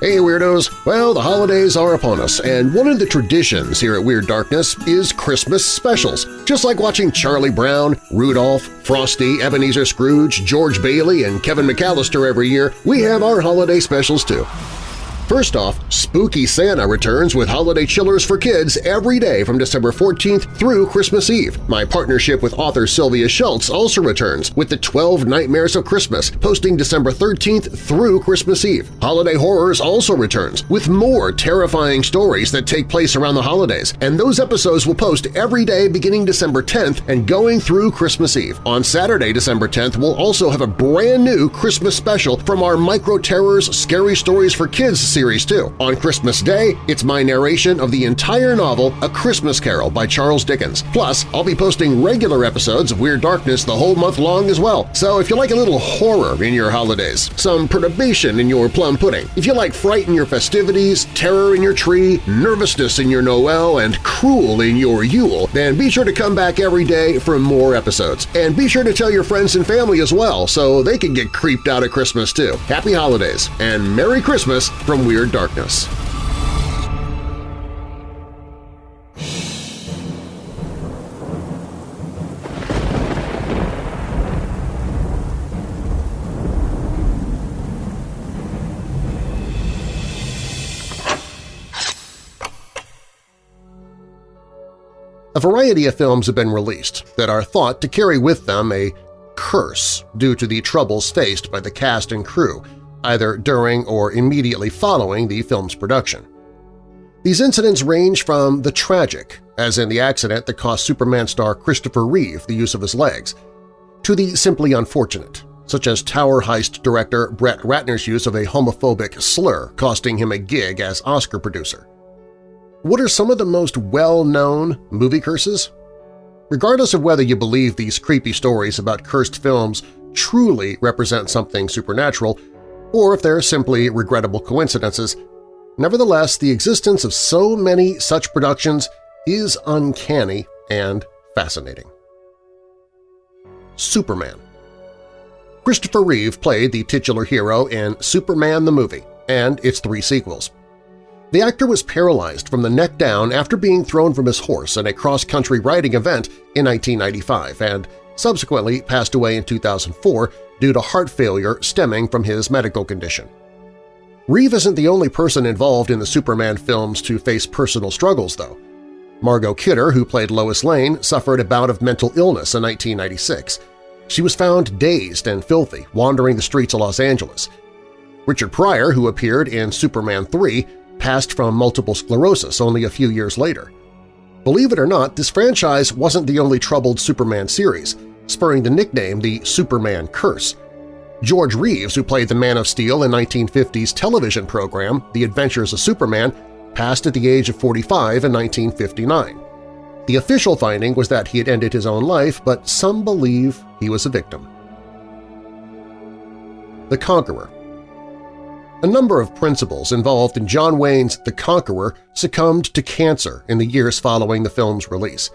Hey Weirdos! Well, the holidays are upon us, and one of the traditions here at Weird Darkness is Christmas specials. Just like watching Charlie Brown, Rudolph, Frosty, Ebenezer Scrooge, George Bailey, and Kevin McAllister every year, we have our holiday specials too. First off, Spooky Santa returns with holiday chillers for kids every day from December 14th through Christmas Eve. My partnership with author Sylvia Shults also returns with the 12 Nightmares of Christmas, posting December 13th through Christmas Eve. Holiday Horrors also returns with more terrifying stories that take place around the holidays, and those episodes will post every day beginning December 10th and going through Christmas Eve. On Saturday, December 10th, we'll also have a brand new Christmas special from our Micro Terrors Scary Stories for Kids series too. On Christmas Day, it's my narration of the entire novel A Christmas Carol by Charles Dickens. Plus, I'll be posting regular episodes of Weird Darkness the whole month long as well. So if you like a little horror in your holidays, some perturbation in your plum pudding, if you like fright in your festivities, terror in your tree, nervousness in your Noel, and cruel in your Yule, then be sure to come back every day for more episodes. And be sure to tell your friends and family as well so they can get creeped out at Christmas too. Happy Holidays and Merry Christmas from Weird Darkness. A variety of films have been released that are thought to carry with them a curse due to the troubles faced by the cast and crew either during or immediately following the film's production. These incidents range from the tragic, as in the accident that cost Superman star Christopher Reeve the use of his legs, to the simply unfortunate, such as Tower Heist director Brett Ratner's use of a homophobic slur costing him a gig as Oscar producer. What are some of the most well-known movie curses? Regardless of whether you believe these creepy stories about cursed films truly represent something supernatural, or if they're simply regrettable coincidences. Nevertheless, the existence of so many such productions is uncanny and fascinating. Superman Christopher Reeve played the titular hero in Superman the Movie and its three sequels. The actor was paralyzed from the neck down after being thrown from his horse in a cross-country riding event in 1995 and subsequently passed away in 2004 due to heart failure stemming from his medical condition. Reeve isn't the only person involved in the Superman films to face personal struggles, though. Margot Kidder, who played Lois Lane, suffered a bout of mental illness in 1996. She was found dazed and filthy, wandering the streets of Los Angeles. Richard Pryor, who appeared in Superman 3, passed from multiple sclerosis only a few years later. Believe it or not, this franchise wasn't the only troubled Superman series spurring the nickname the Superman Curse. George Reeves, who played the Man of Steel in 1950's television program The Adventures of Superman, passed at the age of 45 in 1959. The official finding was that he had ended his own life, but some believe he was a victim. The Conqueror A number of principals involved in John Wayne's The Conqueror succumbed to cancer in the years following the film's release.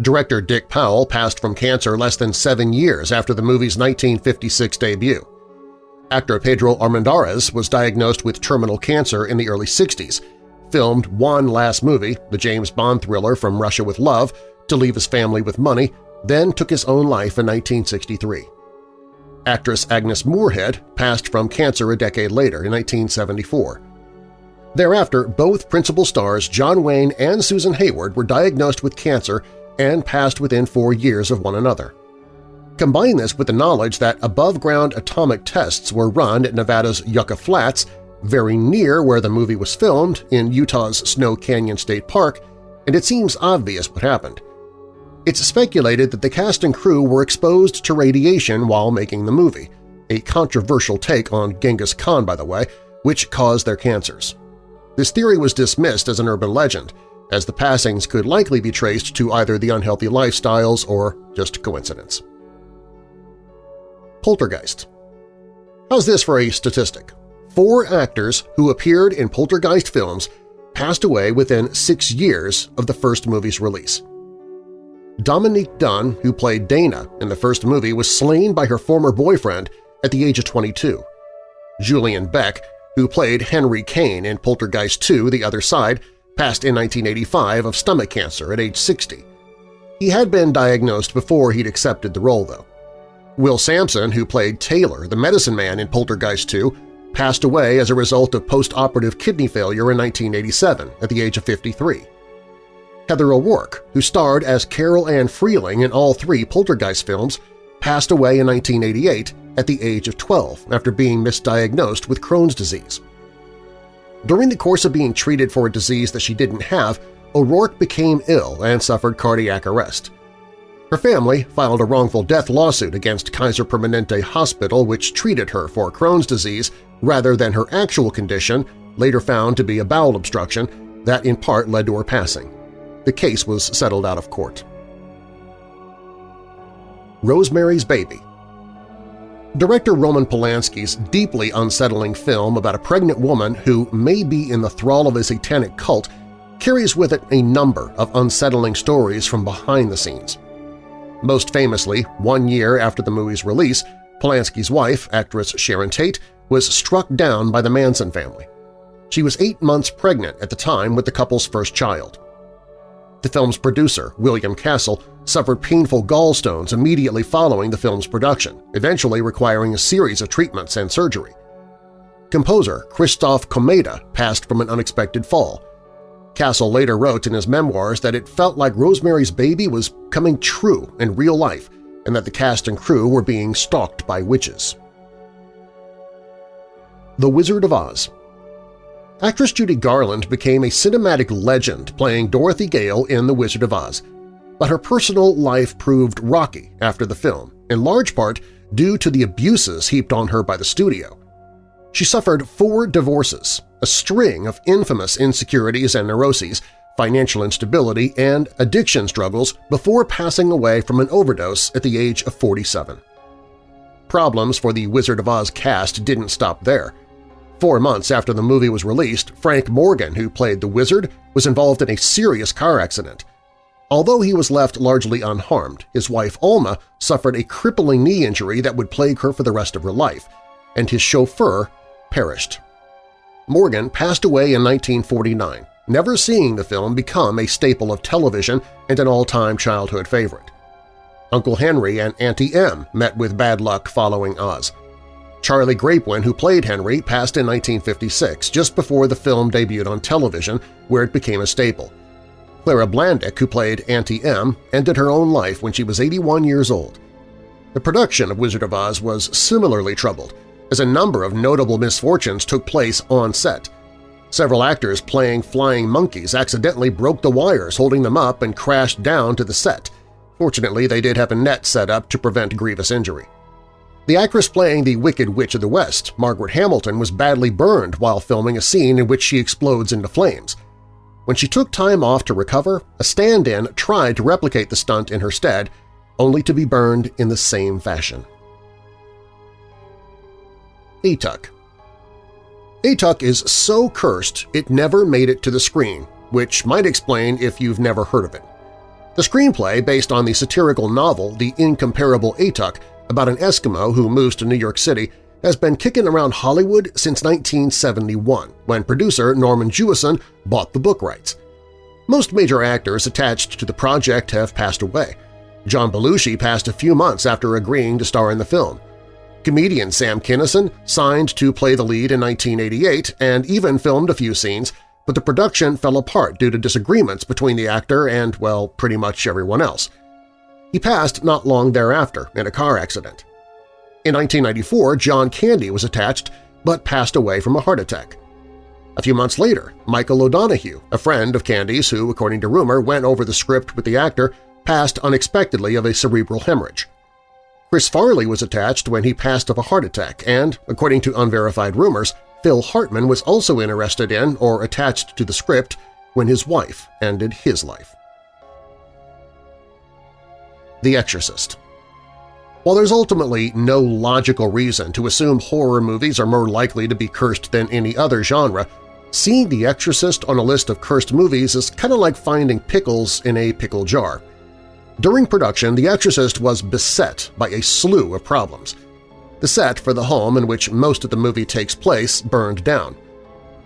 Director Dick Powell passed from cancer less than seven years after the movie's 1956 debut. Actor Pedro Armendariz was diagnosed with terminal cancer in the early 60s, filmed one last movie, the James Bond thriller From Russia with Love, to leave his family with money, then took his own life in 1963. Actress Agnes Moorehead passed from cancer a decade later in 1974. Thereafter, both principal stars John Wayne and Susan Hayward were diagnosed with cancer and passed within four years of one another. Combine this with the knowledge that above-ground atomic tests were run at Nevada's Yucca Flats, very near where the movie was filmed in Utah's Snow Canyon State Park, and it seems obvious what happened. It's speculated that the cast and crew were exposed to radiation while making the movie, a controversial take on Genghis Khan, by the way, which caused their cancers. This theory was dismissed as an urban legend, as the passings could likely be traced to either the unhealthy lifestyles or just coincidence. Poltergeist How's this for a statistic? Four actors who appeared in Poltergeist films passed away within six years of the first movie's release. Dominique Dunne, who played Dana in the first movie, was slain by her former boyfriend at the age of 22. Julian Beck, who played Henry Kane in Poltergeist 2 The Other Side, passed in 1985 of stomach cancer at age 60. He had been diagnosed before he'd accepted the role, though. Will Sampson, who played Taylor, the medicine man in Poltergeist 2, passed away as a result of post-operative kidney failure in 1987 at the age of 53. Heather O'Rourke, who starred as Carol Ann Freeling in all three Poltergeist films, passed away in 1988 at the age of 12 after being misdiagnosed with Crohn's disease. During the course of being treated for a disease that she didn't have, O'Rourke became ill and suffered cardiac arrest. Her family filed a wrongful death lawsuit against Kaiser Permanente Hospital which treated her for Crohn's disease rather than her actual condition, later found to be a bowel obstruction, that in part led to her passing. The case was settled out of court. Rosemary's Baby Director Roman Polanski's deeply unsettling film about a pregnant woman who may be in the thrall of a satanic cult carries with it a number of unsettling stories from behind the scenes. Most famously, one year after the movie's release, Polanski's wife, actress Sharon Tate, was struck down by the Manson family. She was eight months pregnant at the time with the couple's first child. The film's producer, William Castle, suffered painful gallstones immediately following the film's production, eventually requiring a series of treatments and surgery. Composer Christoph Komeda passed from an unexpected fall. Castle later wrote in his memoirs that it felt like Rosemary's Baby was coming true in real life and that the cast and crew were being stalked by witches. The Wizard of Oz Actress Judy Garland became a cinematic legend playing Dorothy Gale in The Wizard of Oz, but her personal life proved rocky after the film, in large part due to the abuses heaped on her by the studio. She suffered four divorces, a string of infamous insecurities and neuroses, financial instability, and addiction struggles before passing away from an overdose at the age of 47. Problems for the Wizard of Oz cast didn't stop there. Four months after the movie was released, Frank Morgan, who played the Wizard, was involved in a serious car accident. Although he was left largely unharmed, his wife Alma suffered a crippling knee injury that would plague her for the rest of her life, and his chauffeur perished. Morgan passed away in 1949, never seeing the film become a staple of television and an all-time childhood favorite. Uncle Henry and Auntie Em met with bad luck following Oz. Charlie Grapewin, who played Henry, passed in 1956, just before the film debuted on television, where it became a staple. Clara Blandick, who played Auntie Em, ended her own life when she was 81 years old. The production of Wizard of Oz was similarly troubled, as a number of notable misfortunes took place on set. Several actors playing flying monkeys accidentally broke the wires holding them up and crashed down to the set. Fortunately, they did have a net set up to prevent grievous injury. The actress playing the Wicked Witch of the West, Margaret Hamilton, was badly burned while filming a scene in which she explodes into flames. When she took time off to recover, a stand-in tried to replicate the stunt in her stead, only to be burned in the same fashion. Atuk Atuk is so cursed it never made it to the screen, which might explain if you've never heard of it. The screenplay, based on the satirical novel The Incomparable Atuk about an Eskimo who moves to New York City, has been kicking around Hollywood since 1971, when producer Norman Jewison bought the book rights. Most major actors attached to the project have passed away. John Belushi passed a few months after agreeing to star in the film. Comedian Sam Kinison signed to play the lead in 1988 and even filmed a few scenes, but the production fell apart due to disagreements between the actor and, well, pretty much everyone else. He passed not long thereafter in a car accident. In 1994, John Candy was attached but passed away from a heart attack. A few months later, Michael O'Donoghue, a friend of Candy's who, according to rumor, went over the script with the actor, passed unexpectedly of a cerebral hemorrhage. Chris Farley was attached when he passed of a heart attack and, according to unverified rumors, Phil Hartman was also interested in or attached to the script when his wife ended his life. The Exorcist While there's ultimately no logical reason to assume horror movies are more likely to be cursed than any other genre, seeing The Exorcist on a list of cursed movies is kind of like finding pickles in a pickle jar. During production, The Exorcist was beset by a slew of problems. The set for the home in which most of the movie takes place burned down.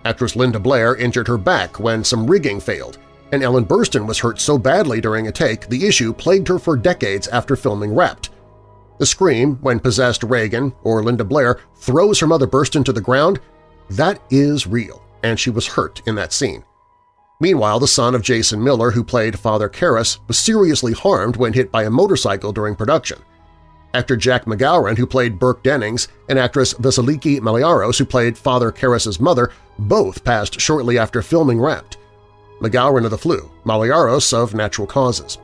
Actress Linda Blair injured her back when some rigging failed, and Ellen Burstyn was hurt so badly during a take the issue plagued her for decades after filming Wrapped. The scream when possessed Reagan or Linda Blair throws her mother Burstyn to the ground, that is real, and she was hurt in that scene. Meanwhile, the son of Jason Miller, who played Father Karras, was seriously harmed when hit by a motorcycle during production. Actor Jack McGowan, who played Burke Dennings, and actress Vasiliki Maliaros, who played Father Karras's mother, both passed shortly after filming Wrapped. McGowan of the flu, Maliaros of natural causes.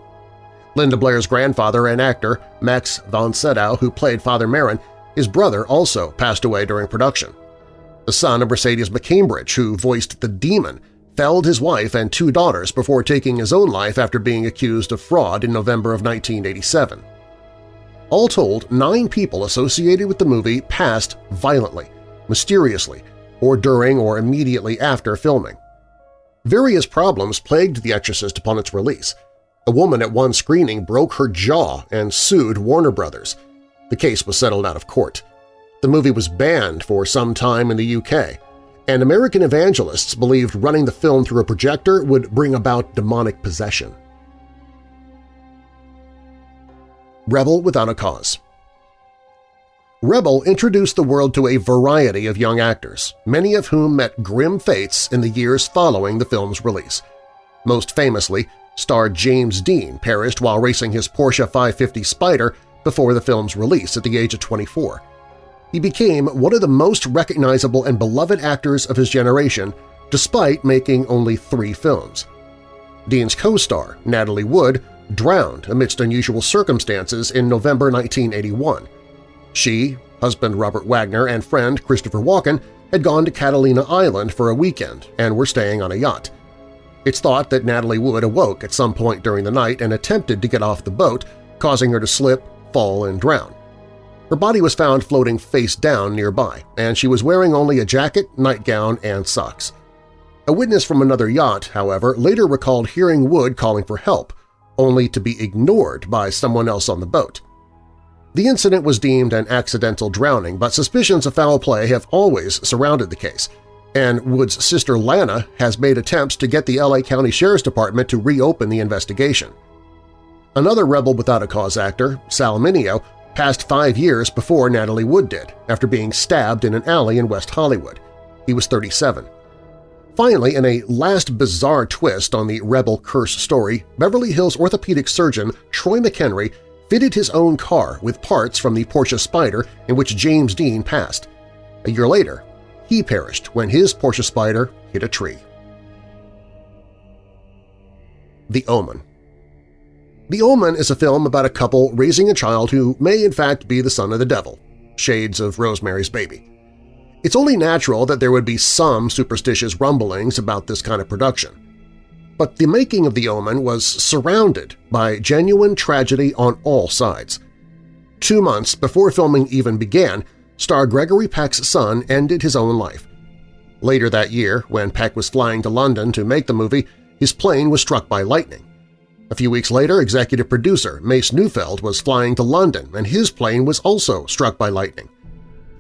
Linda Blair's grandfather and actor, Max von Sydow, who played Father Merrin, his brother also passed away during production. The son of Mercedes McCambridge, who voiced the Demon, felled his wife and two daughters before taking his own life after being accused of fraud in November of 1987. All told, nine people associated with the movie passed violently, mysteriously, or during or immediately after filming. Various problems plagued The Exorcist upon its release. A woman at one screening broke her jaw and sued Warner Brothers. The case was settled out of court. The movie was banned for some time in the UK, and American evangelists believed running the film through a projector would bring about demonic possession. Rebel Without a Cause Rebel introduced the world to a variety of young actors, many of whom met grim fates in the years following the film's release. Most famously, star James Dean perished while racing his Porsche 550 Spyder before the film's release at the age of 24 he became one of the most recognizable and beloved actors of his generation despite making only three films. Dean's co-star, Natalie Wood, drowned amidst unusual circumstances in November 1981. She, husband Robert Wagner, and friend Christopher Walken had gone to Catalina Island for a weekend and were staying on a yacht. It's thought that Natalie Wood awoke at some point during the night and attempted to get off the boat, causing her to slip, fall, and drown. Her body was found floating face down nearby, and she was wearing only a jacket, nightgown, and socks. A witness from another yacht, however, later recalled hearing Wood calling for help, only to be ignored by someone else on the boat. The incident was deemed an accidental drowning, but suspicions of foul play have always surrounded the case, and Wood's sister Lana has made attempts to get the LA County Sheriff's Department to reopen the investigation. Another Rebel Without a Cause actor, Sal passed five years before Natalie Wood did, after being stabbed in an alley in West Hollywood. He was 37. Finally, in a last bizarre twist on the Rebel curse story, Beverly Hills orthopedic surgeon Troy McHenry fitted his own car with parts from the Porsche Spyder in which James Dean passed. A year later, he perished when his Porsche Spyder hit a tree. The Omen the Omen is a film about a couple raising a child who may in fact be the son of the devil, shades of Rosemary's Baby. It's only natural that there would be some superstitious rumblings about this kind of production. But the making of The Omen was surrounded by genuine tragedy on all sides. Two months before filming even began, star Gregory Peck's son ended his own life. Later that year, when Peck was flying to London to make the movie, his plane was struck by lightning. A few weeks later, executive producer Mace Neufeld was flying to London and his plane was also struck by lightning.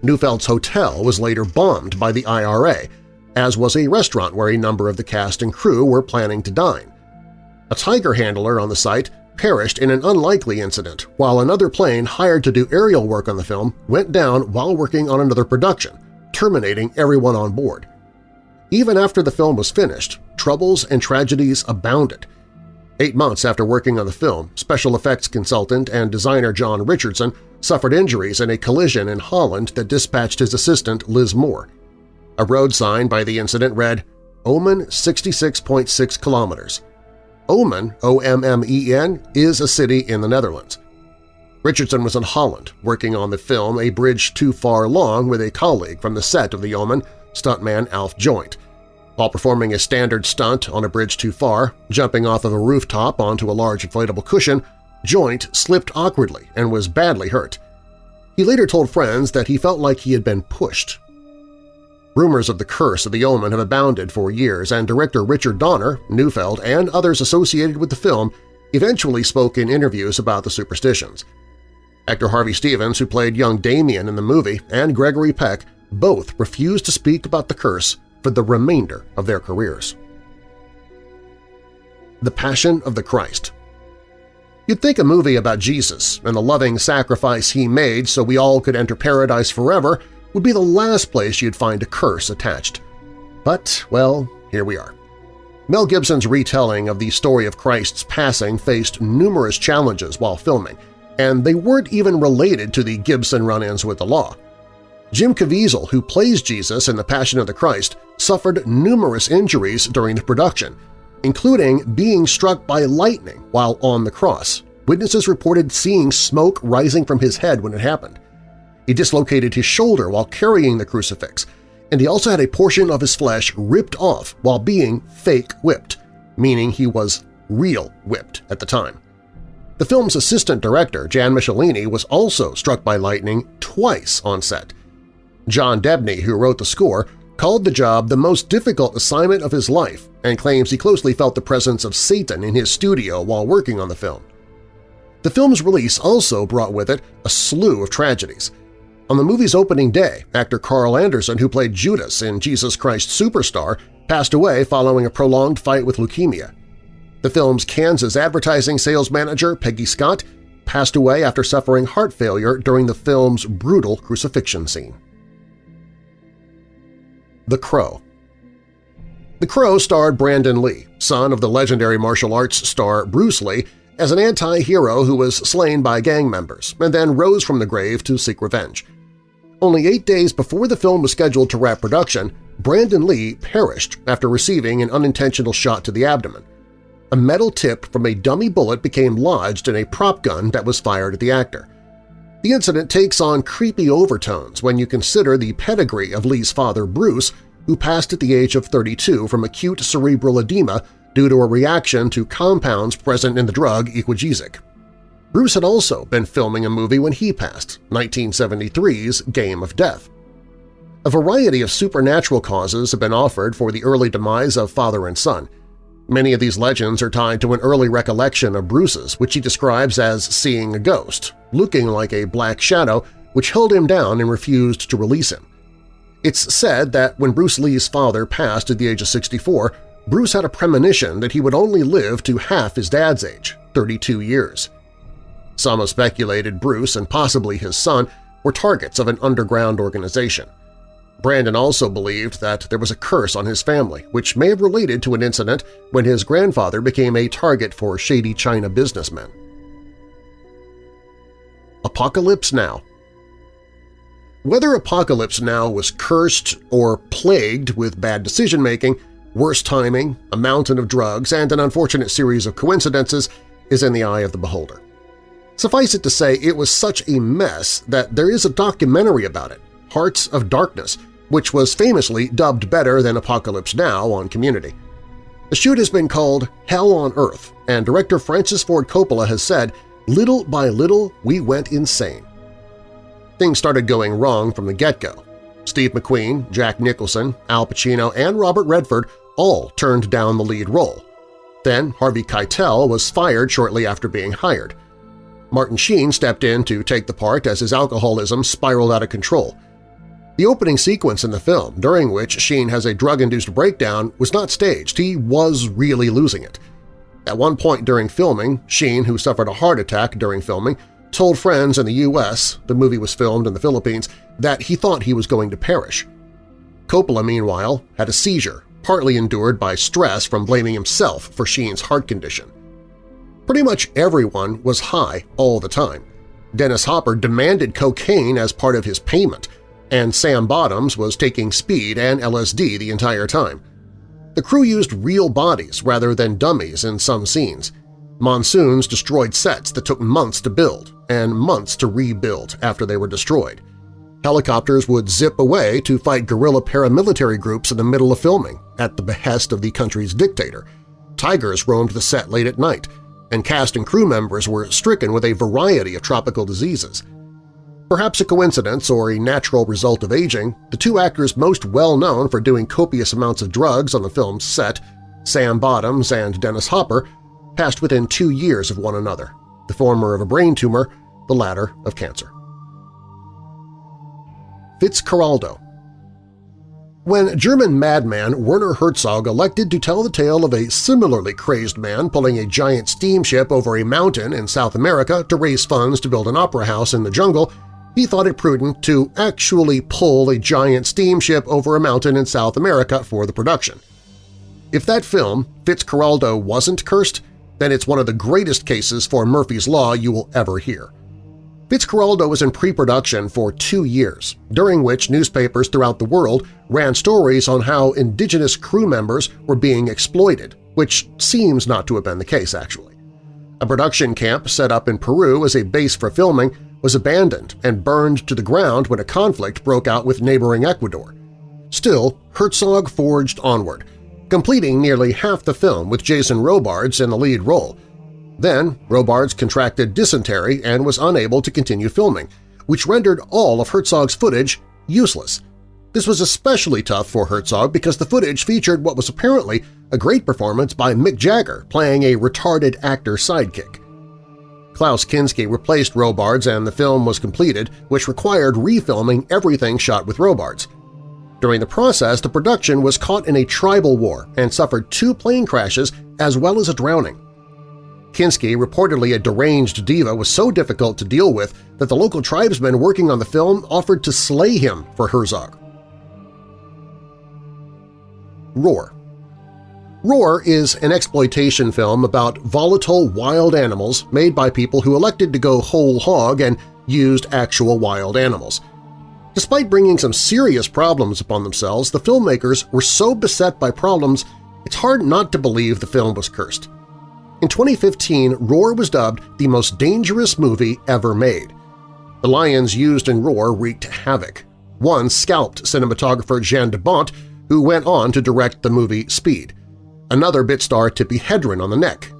Neufeld's hotel was later bombed by the IRA, as was a restaurant where a number of the cast and crew were planning to dine. A Tiger handler on the site perished in an unlikely incident, while another plane hired to do aerial work on the film went down while working on another production, terminating everyone on board. Even after the film was finished, troubles and tragedies abounded. Eight months after working on the film, special effects consultant and designer John Richardson suffered injuries in a collision in Holland that dispatched his assistant Liz Moore. A road sign by the incident read, Omen 66.6 kilometers. Omen, O-M-M-E-N, is a city in the Netherlands. Richardson was in Holland, working on the film A Bridge Too Far Long with a colleague from the set of The Omen, stuntman Alf Joint. While performing a standard stunt on a bridge too far, jumping off of a rooftop onto a large inflatable cushion, Joint slipped awkwardly and was badly hurt. He later told friends that he felt like he had been pushed Rumors of the curse of the omen have abounded for years, and director Richard Donner, Neufeld, and others associated with the film eventually spoke in interviews about the superstitions. Actor Harvey Stevens, who played young Damien in the movie, and Gregory Peck both refused to speak about the curse for the remainder of their careers. The Passion of the Christ You'd think a movie about Jesus and the loving sacrifice he made so we all could enter paradise forever would be the last place you'd find a curse attached. But, well, here we are. Mel Gibson's retelling of the story of Christ's passing faced numerous challenges while filming, and they weren't even related to the Gibson run-ins with the law. Jim Caviezel, who plays Jesus in The Passion of the Christ, suffered numerous injuries during the production, including being struck by lightning while on the cross. Witnesses reported seeing smoke rising from his head when it happened. He dislocated his shoulder while carrying the crucifix, and he also had a portion of his flesh ripped off while being fake whipped, meaning he was real whipped at the time. The film's assistant director, Jan Michelini, was also struck by lightning twice on set. John Debney, who wrote the score, called the job the most difficult assignment of his life and claims he closely felt the presence of Satan in his studio while working on the film. The film's release also brought with it a slew of tragedies – on the movie's opening day, actor Carl Anderson, who played Judas in Jesus Christ Superstar, passed away following a prolonged fight with leukemia. The film's Kansas advertising sales manager, Peggy Scott, passed away after suffering heart failure during the film's brutal crucifixion scene. The Crow The Crow starred Brandon Lee, son of the legendary martial arts star Bruce Lee, as an anti-hero who was slain by gang members and then rose from the grave to seek revenge. Only eight days before the film was scheduled to wrap production, Brandon Lee perished after receiving an unintentional shot to the abdomen. A metal tip from a dummy bullet became lodged in a prop gun that was fired at the actor. The incident takes on creepy overtones when you consider the pedigree of Lee's father, Bruce, who passed at the age of 32 from acute cerebral edema due to a reaction to compounds present in the drug Equagesic. Bruce had also been filming a movie when he passed, 1973's Game of Death. A variety of supernatural causes have been offered for the early demise of father and son. Many of these legends are tied to an early recollection of Bruce's, which he describes as seeing a ghost, looking like a black shadow which held him down and refused to release him. It's said that when Bruce Lee's father passed at the age of 64, Bruce had a premonition that he would only live to half his dad's age, 32 years. Some have speculated Bruce and possibly his son were targets of an underground organization. Brandon also believed that there was a curse on his family, which may have related to an incident when his grandfather became a target for shady China businessmen. Apocalypse Now Whether Apocalypse Now was cursed or plagued with bad decision-making Worse timing, a mountain of drugs, and an unfortunate series of coincidences is in the eye of the beholder. Suffice it to say it was such a mess that there is a documentary about it, Hearts of Darkness, which was famously dubbed better than Apocalypse Now on Community. The shoot has been called Hell on Earth, and director Francis Ford Coppola has said, little by little we went insane. Things started going wrong from the get-go. Steve McQueen, Jack Nicholson, Al Pacino, and Robert Redford all turned down the lead role. Then Harvey Keitel was fired shortly after being hired. Martin Sheen stepped in to take the part as his alcoholism spiraled out of control. The opening sequence in the film, during which Sheen has a drug-induced breakdown, was not staged. He was really losing it. At one point during filming, Sheen, who suffered a heart attack during filming, told friends in the U.S. – the movie was filmed in the Philippines – that he thought he was going to perish. Coppola, meanwhile, had a seizure, partly endured by stress from blaming himself for Sheen's heart condition. Pretty much everyone was high all the time. Dennis Hopper demanded cocaine as part of his payment, and Sam Bottoms was taking speed and LSD the entire time. The crew used real bodies rather than dummies in some scenes. Monsoons destroyed sets that took months to build and months to rebuild after they were destroyed. Helicopters would zip away to fight guerrilla paramilitary groups in the middle of filming, at the behest of the country's dictator. Tigers roamed the set late at night, and cast and crew members were stricken with a variety of tropical diseases. Perhaps a coincidence or a natural result of aging, the two actors most well known for doing copious amounts of drugs on the film's set, Sam Bottoms and Dennis Hopper, passed within two years of one another, the former of a brain tumor, the latter of cancer. Fitzcarraldo When German madman Werner Herzog elected to tell the tale of a similarly crazed man pulling a giant steamship over a mountain in South America to raise funds to build an opera house in the jungle, he thought it prudent to actually pull a giant steamship over a mountain in South America for the production. If that film, Fitzcarraldo, wasn't cursed, then it's one of the greatest cases for Murphy's Law you will ever hear. Fitzcarraldo was in pre-production for two years, during which newspapers throughout the world ran stories on how indigenous crew members were being exploited, which seems not to have been the case, actually. A production camp set up in Peru as a base for filming was abandoned and burned to the ground when a conflict broke out with neighboring Ecuador. Still, Herzog forged onward, completing nearly half the film with Jason Robards in the lead role. Then Robards contracted dysentery and was unable to continue filming, which rendered all of Herzog's footage useless. This was especially tough for Herzog because the footage featured what was apparently a great performance by Mick Jagger playing a retarded actor sidekick. Klaus Kinski replaced Robards and the film was completed, which required refilming everything shot with Robards. During the process, the production was caught in a tribal war and suffered two plane crashes as well as a drowning. Kinski, reportedly a deranged diva, was so difficult to deal with that the local tribesmen working on the film offered to slay him for Herzog. Roar Roar is an exploitation film about volatile wild animals made by people who elected to go whole hog and used actual wild animals. Despite bringing some serious problems upon themselves, the filmmakers were so beset by problems it's hard not to believe the film was cursed. In 2015, Roar was dubbed the most dangerous movie ever made. The lions used in Roar wreaked havoc. One scalped cinematographer Jean de Bont, who went on to direct the movie Speed. Another bit star Tippi Hedren on the neck.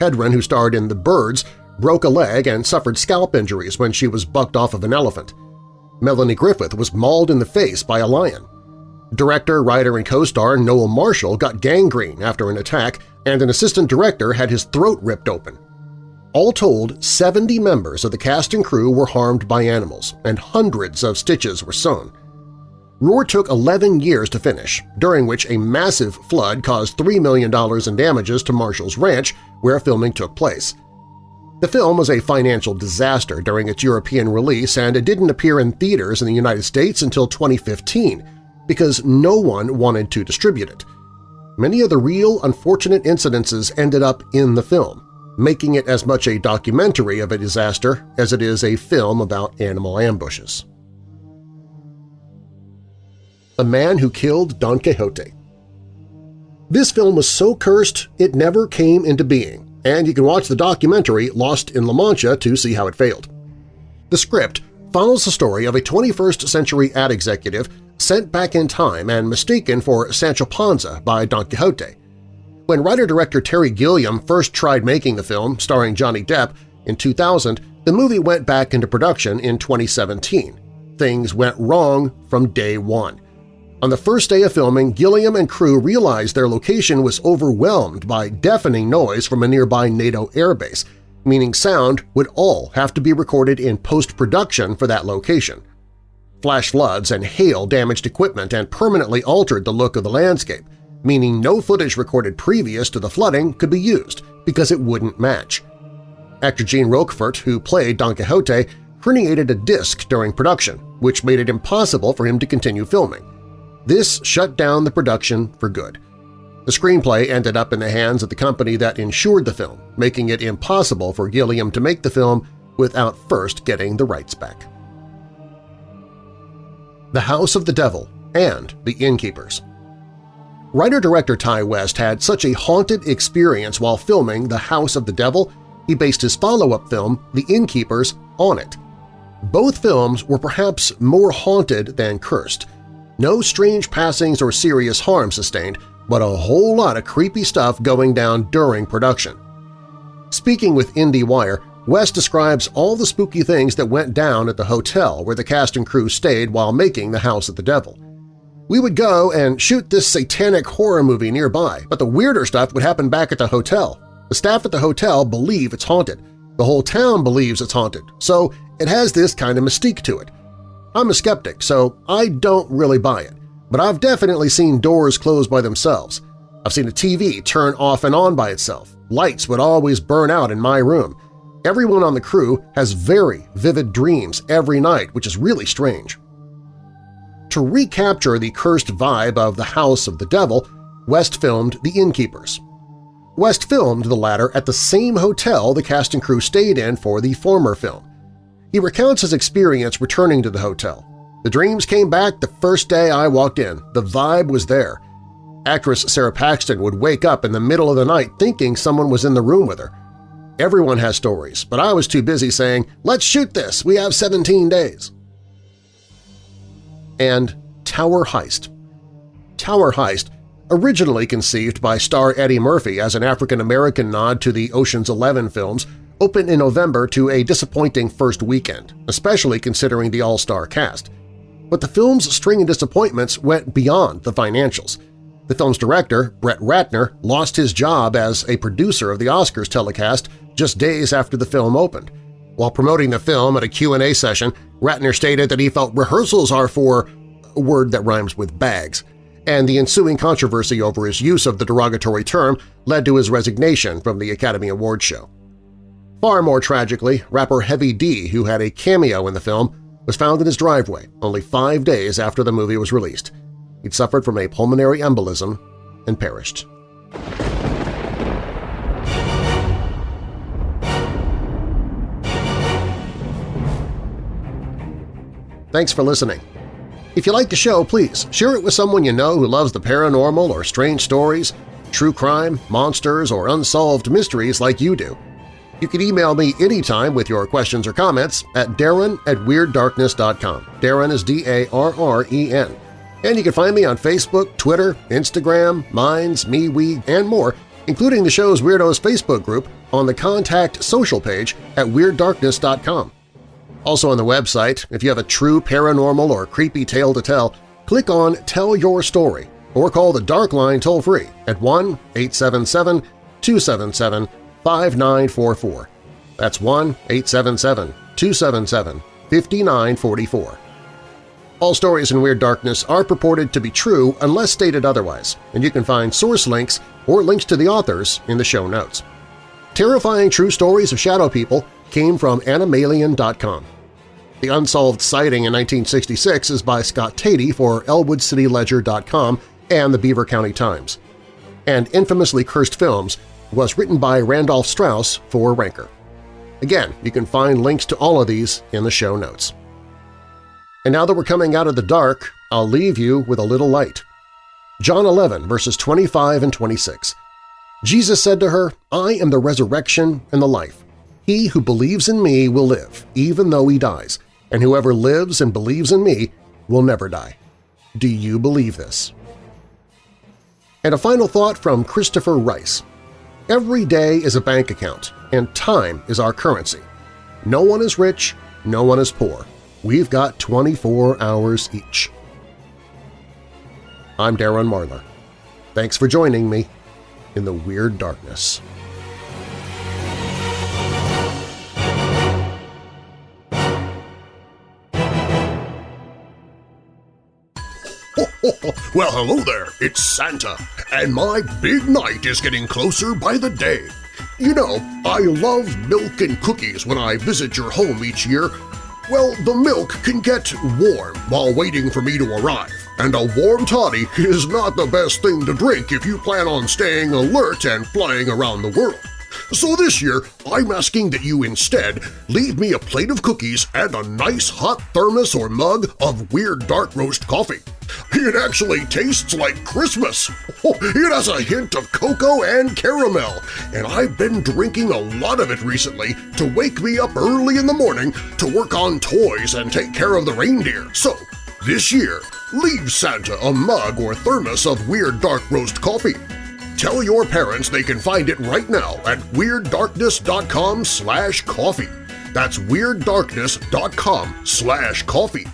Hedren, who starred in The Birds, broke a leg and suffered scalp injuries when she was bucked off of an elephant. Melanie Griffith was mauled in the face by a lion. Director, writer, and co-star Noel Marshall got gangrene after an attack, and an assistant director had his throat ripped open. All told, 70 members of the cast and crew were harmed by animals, and hundreds of stitches were sewn. Roar took 11 years to finish, during which a massive flood caused $3 million in damages to Marshall's ranch where filming took place. The film was a financial disaster during its European release and it didn't appear in theaters in the United States until 2015 because no one wanted to distribute it. Many of the real unfortunate incidences ended up in the film, making it as much a documentary of a disaster as it is a film about animal ambushes. A Man Who Killed Don Quixote This film was so cursed it never came into being, and you can watch the documentary Lost in La Mancha to see how it failed. The script follows the story of a 21st-century ad executive sent back in time and mistaken for Sancho Panza by Don Quixote. When writer-director Terry Gilliam first tried making the film, starring Johnny Depp, in 2000, the movie went back into production in 2017. things went wrong from day one. On the first day of filming, Gilliam and crew realized their location was overwhelmed by deafening noise from a nearby NATO airbase, meaning sound would all have to be recorded in post-production for that location. Flash floods and hail damaged equipment and permanently altered the look of the landscape, meaning no footage recorded previous to the flooding could be used because it wouldn't match. Actor Jean Rochefort, who played Don Quixote, herniated a disc during production, which made it impossible for him to continue filming. This shut down the production for good. The screenplay ended up in the hands of the company that insured the film, making it impossible for Gilliam to make the film without first getting the rights back. The House of the Devil and The Innkeepers Writer-director Ti West had such a haunted experience while filming The House of the Devil, he based his follow-up film, The Innkeepers, on it. Both films were perhaps more haunted than cursed, no strange passings or serious harm sustained, but a whole lot of creepy stuff going down during production. Speaking with IndieWire, West describes all the spooky things that went down at the hotel where the cast and crew stayed while making The House of the Devil. We would go and shoot this satanic horror movie nearby, but the weirder stuff would happen back at the hotel. The staff at the hotel believe it's haunted. The whole town believes it's haunted, so it has this kind of mystique to it. I'm a skeptic, so I don't really buy it, but I've definitely seen doors close by themselves. I've seen a TV turn off and on by itself. Lights would always burn out in my room. Everyone on the crew has very vivid dreams every night, which is really strange. To recapture the cursed vibe of the House of the Devil, West filmed The Innkeepers. West filmed the latter at the same hotel the cast and crew stayed in for the former film. He recounts his experience returning to the hotel. The dreams came back the first day I walked in. The vibe was there. Actress Sara Paxton would wake up in the middle of the night thinking someone was in the room with her. Everyone has stories, but I was too busy saying, let's shoot this, we have 17 days. And Tower Heist Tower Heist, originally conceived by star Eddie Murphy as an African-American nod to the Ocean's Eleven films, opened in November to a disappointing first weekend, especially considering the all-star cast. But the film's string of disappointments went beyond the financials. The film's director, Brett Ratner, lost his job as a producer of the Oscars telecast just days after the film opened. While promoting the film at a Q&A session, Ratner stated that he felt rehearsals are for a word that rhymes with bags, and the ensuing controversy over his use of the derogatory term led to his resignation from the Academy Awards show. Far more tragically, rapper Heavy D, who had a cameo in the film, was found in his driveway only five days after the movie was released. He'd suffered from a pulmonary embolism and perished. Thanks for listening. If you like the show, please share it with someone you know who loves the paranormal or strange stories, true crime, monsters, or unsolved mysteries like you do. You can email me anytime with your questions or comments at darren at WeirdDarkness.com. Darren is D-A-R-R-E-N. And you can find me on Facebook, Twitter, Instagram, Minds, MeWe, and more, including the show's Weirdos Facebook group on the Contact Social page at WeirdDarkness.com. Also on the website, if you have a true paranormal or creepy tale to tell, click on Tell Your Story or call the Dark Line toll-free at 1-877-277 5944. That's 1-877-277-5944. All stories in Weird Darkness are purported to be true unless stated otherwise, and you can find source links or links to the authors in the show notes. Terrifying True Stories of Shadow People came from Anomalien.com. The unsolved sighting in 1966 is by Scott Tady for EllwoodCityLedger.com and the Beaver County Times. And Infamously Cursed Films was written by Randolph Strauss for Ranker. Again, you can find links to all of these in the show notes. And now that we're coming out of the dark, I'll leave you with a little light. John 11, verses 25 and 26. Jesus said to her, I am the resurrection and the life. He who believes in me will live, even though he dies, and whoever lives and believes in me will never die. Do you believe this? And a final thought from Christopher Rice. Every day is a bank account, and time is our currency. No one is rich, no one is poor. we've got 24 hours each. I'm Darren Marlar. Thanks for joining me in the Weird Darkness. well, hello there, it's Santa, and my big night is getting closer by the day. You know, I love milk and cookies when I visit your home each year. Well, the milk can get warm while waiting for me to arrive, and a warm toddy is not the best thing to drink if you plan on staying alert and flying around the world. So this year, I'm asking that you instead leave me a plate of cookies and a nice hot thermos or mug of Weird Dark Roast coffee. It actually tastes like Christmas! It has a hint of cocoa and caramel, and I've been drinking a lot of it recently to wake me up early in the morning to work on toys and take care of the reindeer. So, this year, leave Santa a mug or thermos of Weird Dark Roast coffee. Tell your parents they can find it right now at WeirdDarkness.com slash coffee. That's WeirdDarkness.com slash coffee.